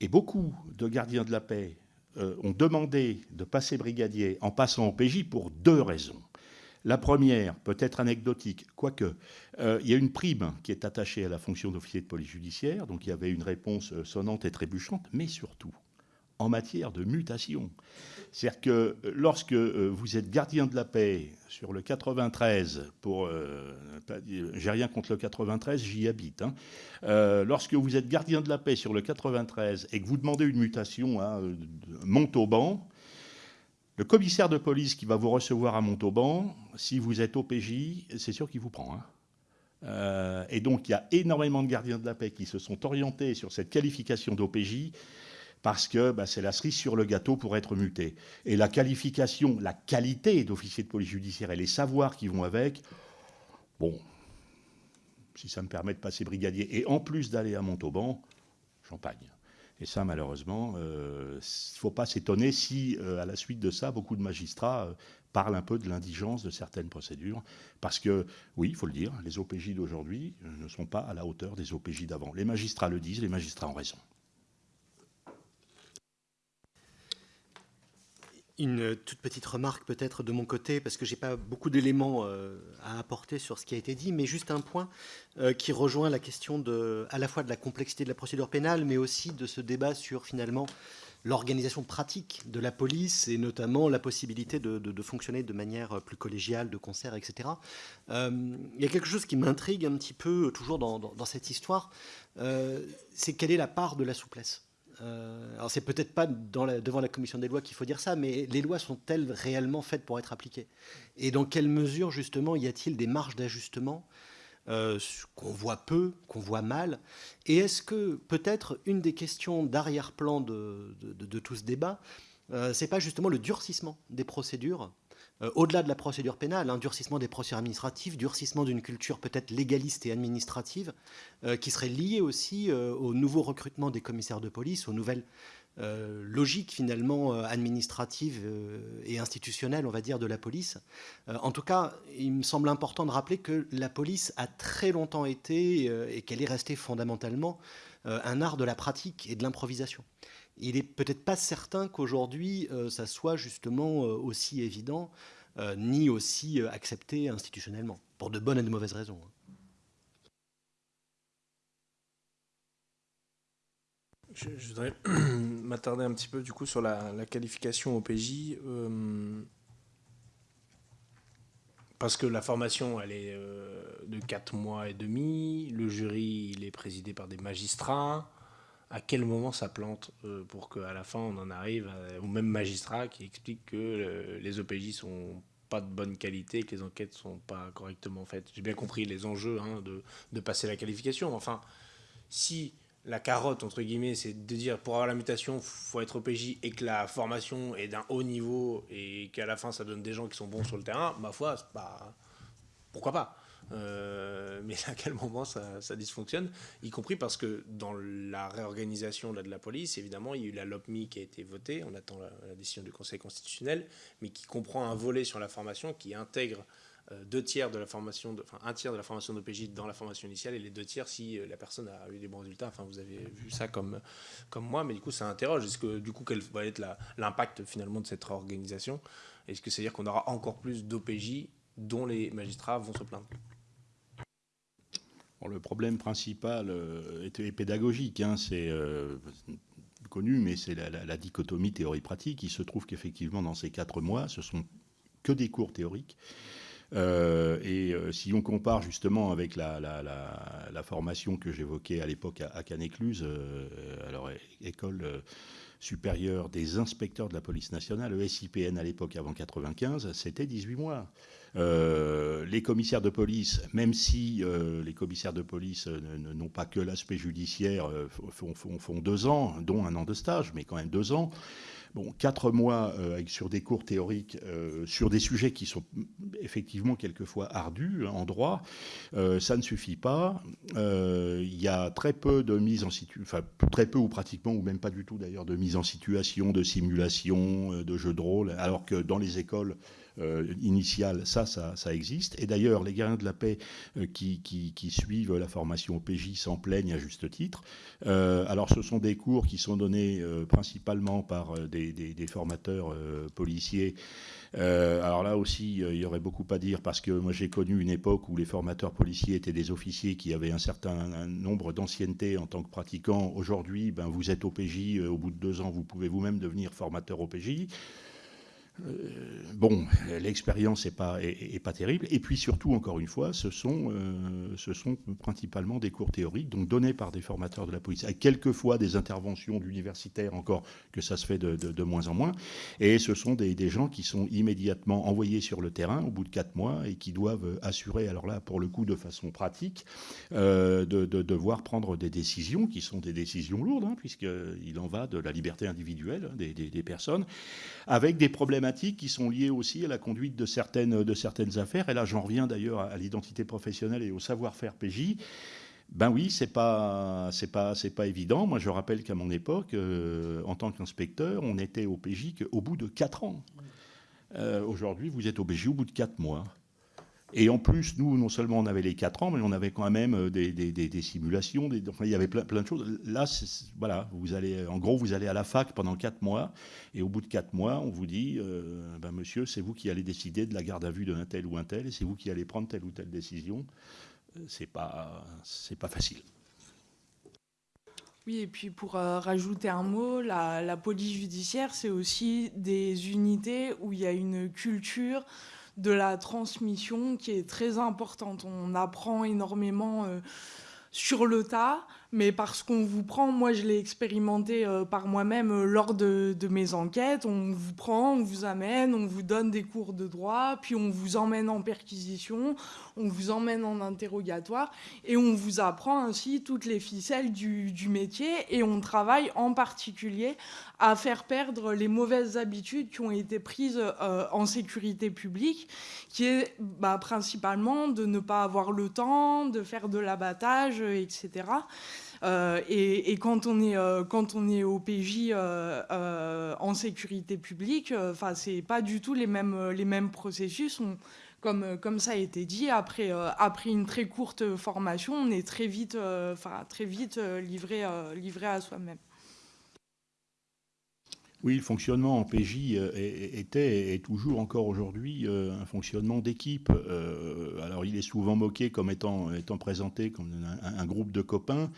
Et beaucoup de gardiens de la paix euh, ont demandé de passer brigadier en passant OPJ pour deux raisons. La première, peut-être anecdotique, quoique, euh, il y a une prime qui est attachée à la fonction d'officier de police judiciaire, donc il y avait une réponse euh, sonnante et trébuchante, mais surtout, en matière de mutation. C'est-à-dire que lorsque euh, vous êtes gardien de la paix sur le 93, pour, euh, j'ai rien contre le 93, j'y habite. Euh, lorsque vous êtes gardien de la paix sur le 93 et que vous demandez une mutation à hein, Montauban, le commissaire de police qui va vous recevoir à Montauban, si vous êtes OPJ, c'est sûr qu'il vous prend. Hein. et donc il y a énormément de gardiens de la paix qui se sont orientés sur cette qualification d'OPJ parce que bah, c'est la cerise sur le gâteau pour être muté. Et la qualification, la qualité d'officier de police judiciaire et les savoirs qui vont avec, bon, si ça me permet de passer brigadier et en plus d'aller à Montauban, champagne. Et ça, malheureusement, il euh, ne faut pas s'étonner si, euh, à la suite de ça, beaucoup de magistrats euh, parlent un peu de l'indigence de certaines procédures. Parce que, oui, il faut le dire, les OPJ d'aujourd'hui ne sont pas à la hauteur des OPJ d'avant. Les magistrats le disent, les magistrats ont raison. Une toute petite remarque peut-être de mon côté, parce que je n'ai pas beaucoup d'éléments euh, à apporter sur ce qui a été dit, mais juste un point euh, qui rejoint la question à la fois de la complexité de la procédure pénale, mais aussi de ce débat sur finalement l'organisation pratique de la police et notamment la possibilité de, fonctionner de manière plus collégiale, de concert, etc. Euh, il y a quelque chose qui m'intrigue un petit peu toujours dans cette histoire, c'est quelle est la part de la souplesse euh, alors c'est peut-être pas devant la commission des lois qu'il faut dire ça, mais les lois sont-elles réellement faites pour être appliquées? Et dans quelle mesure justement y a-t-il des marges d'ajustement euh, qu'on voit peu, qu'on voit mal? Et est-ce que peut-être une des questions d'arrière-plan de, tout ce débat, euh, c'est pas justement le durcissement des procédures au-delà de la procédure pénale, un durcissement des procédures administratives, durcissement d'une culture peut-être légaliste et administrative, euh, qui serait lié aussi euh, au nouveau recrutement des commissaires de police, aux nouvelles logiques finalement administratives et institutionnelles, on va dire, de la police. en tout cas, il me semble important de rappeler que la police a très longtemps été, et qu'elle est restée fondamentalement, un art de la pratique et de l'improvisation il n'est peut-être pas certain qu'aujourd'hui, euh, ça soit justement euh, aussi évident, euh, ni aussi accepté institutionnellement, pour de bonnes et de mauvaises raisons. Hein. Je, voudrais m'attarder un petit peu du coup sur la, qualification au PJ. parce que la formation, elle est de 4 mois et demi. Le jury, il est présidé par des magistrats à quel moment ça plante euh, pour qu'à la fin on en arrive au même magistrat qui explique que euh, les OPJ sont pas de bonne qualité, que les enquêtes sont pas correctement faites. J'ai bien compris les enjeux hein, de, de, passer la qualification. Enfin, si la carotte, entre guillemets, c'est de dire pour avoir la mutation, faut être OPJ et que la formation est d'un haut niveau et qu'à la fin ça donne des gens qui sont bons sur le terrain, ma foi, pourquoi pas? Mais à quel moment ça, dysfonctionne, y compris parce que dans la réorganisation de la police, évidemment, il y a eu la LOPMI qui a été votée, on attend la, décision du Conseil constitutionnel, mais qui comprend un volet sur la formation qui intègre euh, deux tiers de la formation, enfin un tiers de la formation d'OPJ dans la formation initiale et les deux tiers si euh, la personne a eu des bons résultats. Enfin, vous avez vu ça comme, comme moi, mais du coup, ça interroge. Est-ce que du coup, quel va être l'impact finalement de cette réorganisation? Est-ce que c'est-à-dire qu'on aura encore plus d'OPJ dont les magistrats vont se plaindre? Le problème principal euh, est, pédagogique. Hein, c'est connu, mais c'est la, dichotomie théorie-pratique. Il se trouve qu'effectivement, dans ces quatre mois, ce sont que des cours théoriques. Euh, et euh, si on compare justement avec la, formation que j'évoquais à l'époque à, Canécluse, euh, alors école supérieure des inspecteurs de la police nationale, le SIPN à l'époque avant 95, c'était 18 mois. Les commissaires de police, même si les commissaires de police n'ont pas que l'aspect judiciaire, font, deux ans, dont un an de stage, mais quand même deux ans. Bon, quatre mois euh, sur des cours théoriques euh, sur des sujets qui sont effectivement quelquefois ardus hein, en droit, euh, ça ne suffit pas. Il y a très peu de mise en situation, enfin très peu ou pratiquement ou même pas du tout d'ailleurs de mise en situation, de simulation, de jeux de rôle, alors que dans les écoles euh, initiale, ça, ça, existe. Et d'ailleurs, les gardiens de la paix euh, qui, suivent la formation au PJ s'en plaignent à juste titre. Euh, alors, ce sont des cours qui sont donnés principalement par des, formateurs policiers. alors là aussi, il y aurait beaucoup à dire parce que moi j'ai connu une époque où les formateurs policiers étaient des officiers qui avaient un certain nombre d'ancienneté en tant que pratiquants. Aujourd'hui, ben, vous êtes au PJ, au bout de deux ans, vous pouvez vous-même devenir formateur au PJ. Euh, bon, l'expérience n'est pas, terrible. Et puis surtout, encore une fois, ce sont, euh, ce sont principalement des cours théoriques, donc donnés par des formateurs de la police, avec quelquefois des interventions d'universitaires, encore que ça se fait de, moins en moins. Et ce sont des, gens qui sont immédiatement envoyés sur le terrain au bout de quatre mois et qui doivent assurer, alors là, pour le coup, de façon pratique, euh, de, de, devoir prendre des décisions qui sont des décisions lourdes, hein, puisqu'il en va de la liberté individuelle des, des, des personnes, avec des qui sont liées aussi à la conduite de certaines, de certaines affaires. Et là, j'en reviens d'ailleurs à l'identité professionnelle et au savoir-faire PJ. Ben oui, c'est pas c'est pas c'est pas évident. Moi, je rappelle qu'à mon époque, euh, en tant qu'inspecteur, on était au PJ qu'au bout de 4 ans. Euh, aujourd'hui, vous êtes au PJ au bout de 4 mois. Et en plus, nous, non seulement on avait les 4 ans, mais on avait quand même euh, des, simulations, il y avait plein, plein de choses. Là, voilà, vous allez, en gros, vous allez à la fac pendant 4 mois, et au bout de 4 mois, on vous dit, euh, ben, monsieur, c'est vous qui allez décider de la garde à vue d'un tel ou un tel, et c'est vous qui allez prendre telle ou telle décision. Euh, c'est pas, pas facile. Oui, et puis pour rajouter un mot, la police judiciaire, c'est aussi des unités où il y a une culture de la transmission qui est très importante. On apprend énormément euh, sur le tas, mais parce qu'on vous prend, moi je l'ai expérimenté euh, par moi-même euh, lors de, mes enquêtes, on vous prend, on vous amène, on vous donne des cours de droit, puis on vous emmène en perquisition, on vous emmène en interrogatoire, et on vous apprend ainsi toutes les ficelles du, métier, et on travaille en particulier à faire perdre les mauvaises habitudes qui ont été prises euh, en sécurité publique, qui est bah, principalement de ne pas avoir le temps, de faire de l'abattage, etc. Euh, et, quand, on est, euh, quand on est au PJ euh, en sécurité publique, enfin c'est pas du tout les mêmes, les mêmes processus. comme, comme ça a été dit, après, après une très courte formation, on est très vite, enfin très vite livré, livré à soi-même. Oui, le fonctionnement en PJ était et toujours encore aujourd'hui un fonctionnement d'équipe. alors il est souvent moqué comme étant, étant présenté comme un groupe de copains.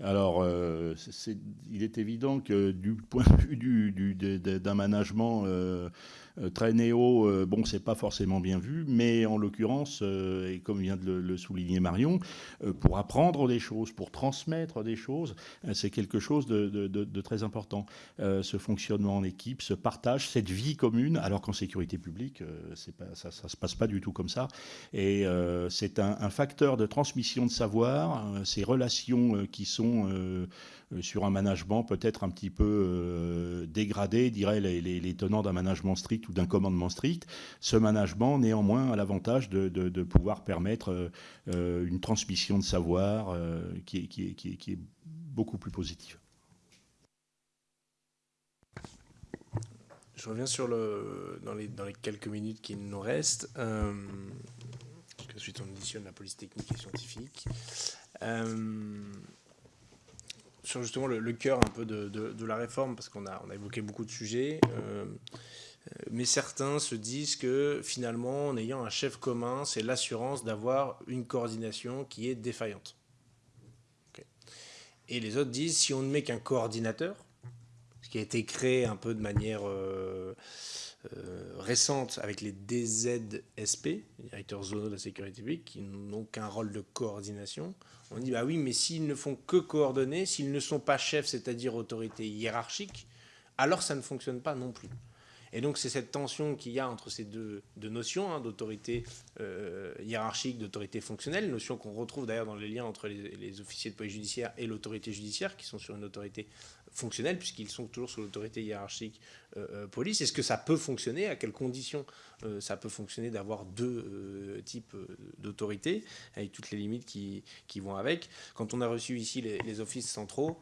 Alors, euh, il est évident que du point de vue d'un management euh, euh, très néo, bon, c'est pas forcément bien vu, mais en l'occurrence, et comme vient de le, souligner Marion, pour apprendre des choses, pour transmettre des choses, c'est quelque chose de, très important. ce fonctionnement en équipe, ce partage, cette vie commune, alors qu'en sécurité publique, ça ne se passe pas du tout comme ça. Et c'est un, facteur de transmission de savoir, ces relations qui sont euh, euh, sur un management peut-être un petit peu euh, dégradé, dirait les, tenants d'un management strict ou d'un commandement strict, ce management néanmoins a l'avantage de, pouvoir permettre une transmission de savoir qui est beaucoup plus positive. Je reviens sur le, dans, les, dans les quelques minutes qui nous restent. Euh, ensuite, on auditionne la police technique et scientifique. Euh, sur justement le, cœur un peu de, de, la réforme, parce qu'on a, on a évoqué beaucoup de sujets, euh, mais certains se disent que finalement, en ayant un chef commun, c'est l'assurance d'avoir une coordination qui est défaillante. Et les autres disent, si on ne met qu'un coordinateur, qui a été créé un peu de manière euh, euh, récente avec les DZSP, les directeurs zonaux de la sécurité publique, qui n'ont qu'un rôle de coordination. On dit, bah oui, mais s'ils ne font que coordonner, s'ils ne sont pas chefs, c'est-à-dire autorité hiérarchique, alors ça ne fonctionne pas non plus. Et donc c'est cette tension qu'il y a entre ces deux, notions hein, d'autorité euh, hiérarchique, d'autorité fonctionnelle, notion qu'on retrouve d'ailleurs dans les liens entre les, les, officiers de police judiciaire et l'autorité judiciaire, qui sont sur une autorité fonctionnelle, puisqu'ils sont toujours sous l'autorité hiérarchique euh, euh, police. Est-ce que ça peut fonctionner? À quelles conditions ça peut fonctionner d'avoir deux types d'autorité, avec toutes les limites qui, qui, vont avec? Quand on a reçu ici les, offices centraux,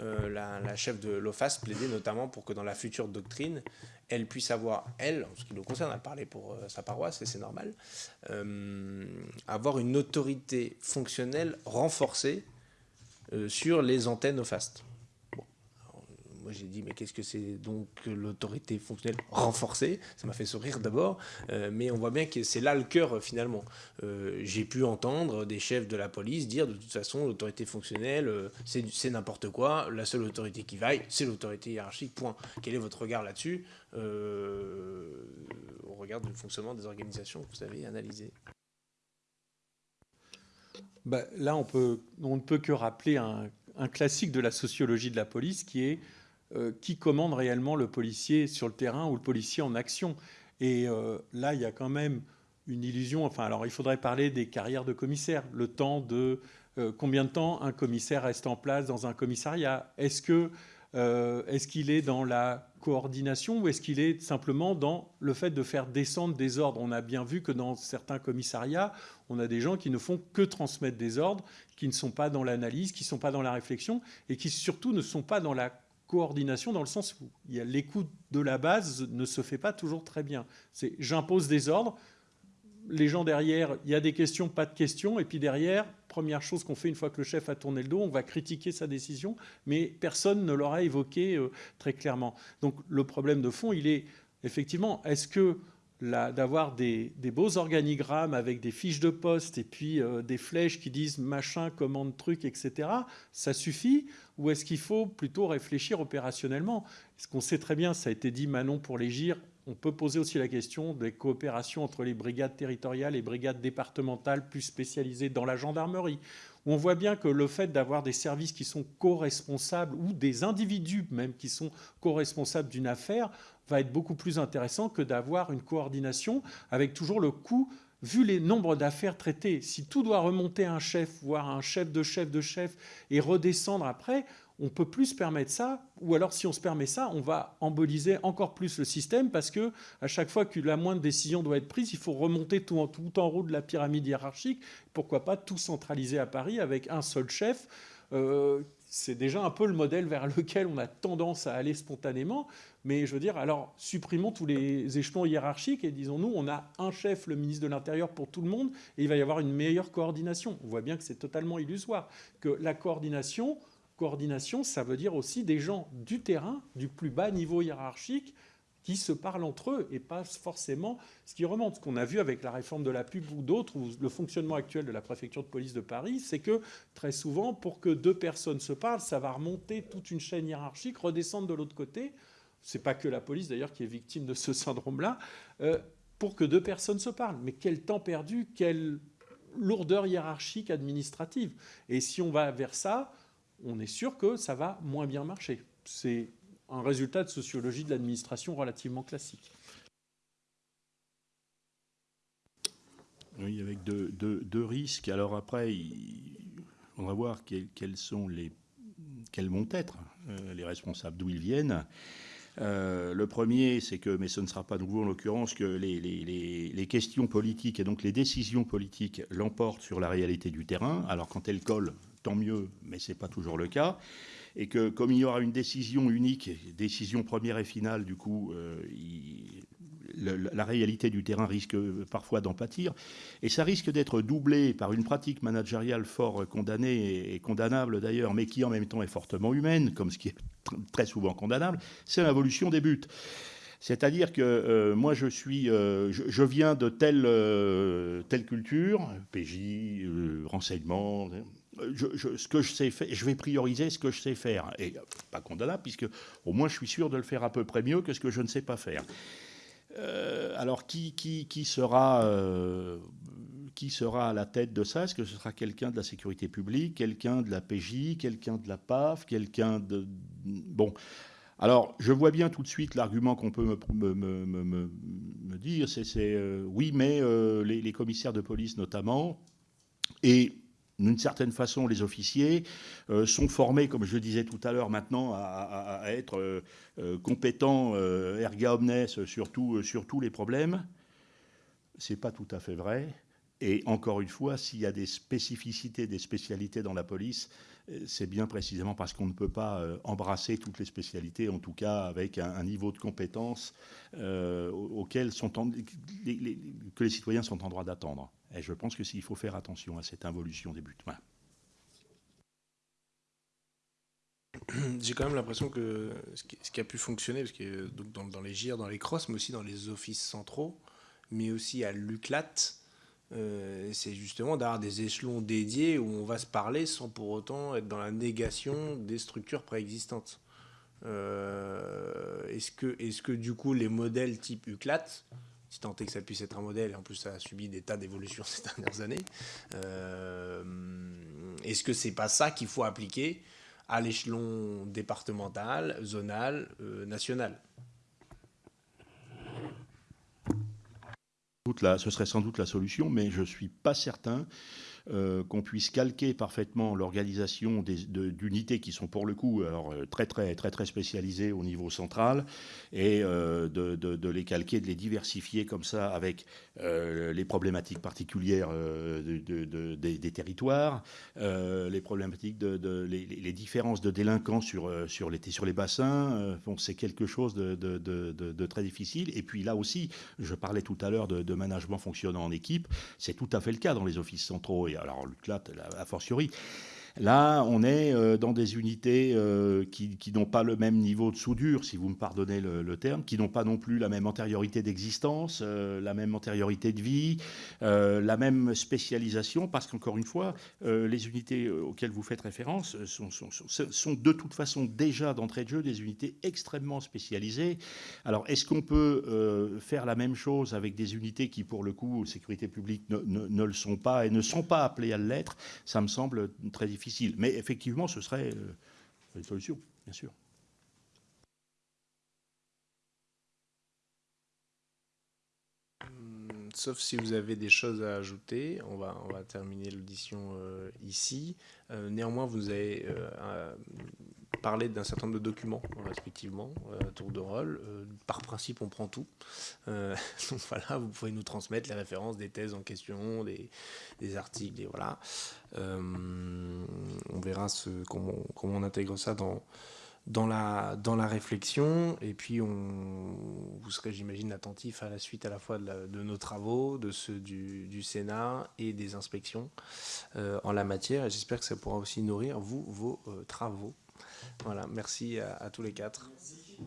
euh, la, chef de l'OFAS plaidait notamment pour que dans la future doctrine, elle puisse avoir, elle, en ce qui nous concerne, à parler pour euh, sa paroisse, et c'est normal, euh, avoir une autorité fonctionnelle renforcée sur les antennes OFAST j'ai dit, mais qu'est-ce que c'est donc l'autorité fonctionnelle renforcée? Ça m'a fait sourire d'abord, euh, mais on voit bien que c'est là le cœur euh, finalement. Euh, j'ai pu entendre des chefs de la police dire, de toute façon, l'autorité fonctionnelle, c'est n'importe quoi, la seule autorité qui vaille, c'est l'autorité hiérarchique, point. Quel est votre regard là-dessus? Au regard du fonctionnement des organisations que vous avez analysées bah, Là, on, peut, on ne peut que rappeler un, classique de la sociologie de la police qui est qui commande réellement le policier sur le terrain ou le policier en action. Et euh, là, il y a quand même une illusion. Enfin, alors il faudrait parler des carrières de commissaires, le temps de euh, combien de temps un commissaire reste en place dans un commissariat? Est-ce que est-ce qu'il est dans la coordination ou est-ce qu'il est simplement dans le fait de faire descendre des ordres? On a bien vu que dans certains commissariats, on a des gens qui ne font que transmettre des ordres, qui ne sont pas dans l'analyse, qui ne sont pas dans la réflexion et qui surtout ne sont pas dans la coordination dans le sens où l'écoute de la base ne se fait pas toujours très bien. C'est j'impose des ordres, les gens derrière, il y a des questions, pas de questions, et puis derrière, première chose qu'on fait une fois que le chef a tourné le dos, on va critiquer sa décision, mais personne ne l'aura évoqué euh, très clairement. Donc le problème de fond, il est effectivement, est-ce que d'avoir des, beaux organigrammes avec des fiches de poste et puis euh, des flèches qui disent machin, commande, truc, etc., ça suffit Ou est-ce qu'il faut plutôt réfléchir opérationnellement? Ce qu'on sait très bien, ça a été dit Manon pour les GIR, on peut poser aussi la question des coopérations entre les brigades territoriales et brigades départementales plus spécialisées dans la gendarmerie. on voit bien que le fait d'avoir des services qui sont co-responsables ou des individus même qui sont co-responsables d'une affaire va être beaucoup plus intéressant que d'avoir une coordination avec toujours le coût vu les nombres d'affaires traitées, si tout doit remonter à un chef, voire un chef de chef de chef, et redescendre après, on peut plus se permettre ça, ou alors si on se permet ça, on va emboliser encore plus le système parce que à chaque fois que la moindre décision doit être prise, il faut remonter tout en, tout en haut de la pyramide hiérarchique. Pourquoi pas tout centraliser à Paris avec un seul chef euh, c'est déjà un peu le modèle vers lequel on a tendance à aller spontanément. Mais je veux dire, alors supprimons tous les échelons hiérarchiques et disons-nous, on a un chef, le ministre de l'Intérieur, pour tout le monde, et il va y avoir une meilleure coordination. On voit bien que c'est totalement illusoire. Que la coordination, coordination, ça veut dire aussi des gens du terrain, du plus bas niveau hiérarchique, qui se parlent entre eux et pas forcément ce qui remonte. Ce qu'on a vu avec la réforme de la pub ou d'autres, ou le fonctionnement actuel de la préfecture de police de Paris, c'est que très souvent, pour que deux personnes se parlent, ça va remonter toute une chaîne hiérarchique, redescendre de l'autre côté. C'est pas que la police d'ailleurs qui est victime de ce syndrome-là, euh, pour que deux personnes se parlent. Mais quel temps perdu, quelle lourdeur hiérarchique administrative. Et si on va vers ça, on est sûr que ça va moins bien marcher. C'est un résultat de sociologie de l'administration relativement classique. Oui, avec deux, risques. Alors après, on va voir quels, sont les, quels vont être euh, les responsables, d'où ils viennent. le premier, c'est que, mais ce ne sera pas nouveau en l'occurrence, que les, les, questions politiques et donc les décisions politiques l'emportent sur la réalité du terrain. Alors quand elles collent, tant mieux, mais ce n'est pas toujours le cas et que comme il y aura une décision unique, décision première et finale, du coup, la réalité du terrain risque parfois d'en pâtir. Et ça risque d'être doublé par une pratique managériale fort condamnée et condamnable d'ailleurs, mais qui en même temps est fortement humaine, comme ce qui est très souvent condamnable, c'est l'involution des buts. C'est-à-dire que euh, moi, je suis, euh, je, viens de telle, euh, telle culture, PJ, renseignement, je, ce que je sais faire, je vais prioriser ce que je sais faire. Et pas condamnable, puisque au moins je suis sûr de le faire à peu près mieux que ce que je ne sais pas faire. Euh, alors, qui, sera, euh, qui sera à la tête de ça? Est-ce que ce sera quelqu'un de la sécurité publique, quelqu'un de la PJ, quelqu'un de la PAF, quelqu'un de... Bon. Alors, je vois bien tout de suite l'argument qu'on peut me, dire, c'est euh, oui, mais les, les, commissaires de police notamment, et d'une certaine façon, les officiers euh, sont formés, comme je disais tout à l'heure, maintenant à, être euh, euh, compétents erga omnes sur, sur tous les problèmes. Ce n'est pas tout à fait vrai. Et encore une fois, s'il y a des spécificités, des spécialités dans la police, c'est bien précisément parce qu'on ne peut pas embrasser toutes les spécialités, en tout cas avec un, niveau de compétence auquel sont que les citoyens sont en droit d'attendre. Et je pense que s'il faut faire attention à cette involution des buts. J'ai quand même l'impression que ce qui, a pu fonctionner, parce que donc dans, les GIR, dans les crosses, mais aussi dans les offices centraux, mais aussi à l'UCLAT, euh, c'est justement d'avoir des échelons dédiés où on va se parler sans pour autant être dans la négation des structures préexistantes. Euh, est-ce que, est que du coup les modèles type UCLAT si tant est que ça puisse être un modèle, et en plus ça a subi des tas d'évolutions ces dernières années, euh, est-ce que c'est pas ça qu'il faut appliquer à l'échelon départemental, zonal, euh, national? Ce serait sans doute la solution, mais je ne suis pas certain euh, qu'on puisse calquer parfaitement l'organisation d'unités qui sont pour le coup alors, euh, très, très, très, très spécialisées au niveau central et euh, de, de, les calquer, de les diversifier comme ça avec les problématiques particulières de, des, territoires, les problématiques de, les, différences de délinquants sur, sur, les, sur les bassins. c'est quelque chose de, très difficile. Et puis là aussi, je parlais tout à l'heure de, management fonctionnant en équipe, c'est tout à fait le cas dans les offices centraux. Et alors là, a fortiori. Là, on est euh, dans des unités euh, qui, n'ont pas le même niveau de soudure, si vous me pardonnez le, terme, qui n'ont pas non plus la même antériorité d'existence, euh, la même antériorité de vie, la même spécialisation, parce qu'encore une fois, les unités auxquelles vous faites référence sont, de toute façon déjà d'entrée de jeu des unités extrêmement spécialisées. Alors, est-ce qu'on peut faire la même chose avec des unités qui, pour le coup, sécurité publique, ne, ne le sont pas et ne sont pas appelées à l'être? Ça me semble très difficile. Mais effectivement, ce serait euh, une solution, bien sûr. Sauf si vous avez des choses à ajouter, on va, terminer l'audition euh, ici. Euh, néanmoins, vous avez parler d'un certain nombre de documents, respectivement, euh, tour de rôle. Euh, par principe, on prend tout. Euh, donc voilà, vous pouvez nous transmettre les références des thèses en question, des, articles, et voilà. on verra comment, on intègre ça dans, dans, la, dans la réflexion. Et puis, on, vous serez, j'imagine, attentif à la suite à la fois de, nos travaux, de ceux du, du, Sénat et des inspections en la matière. Et j'espère que ça pourra aussi nourrir, vous, vos travaux. Voilà, merci à, tous les quatre. Merci.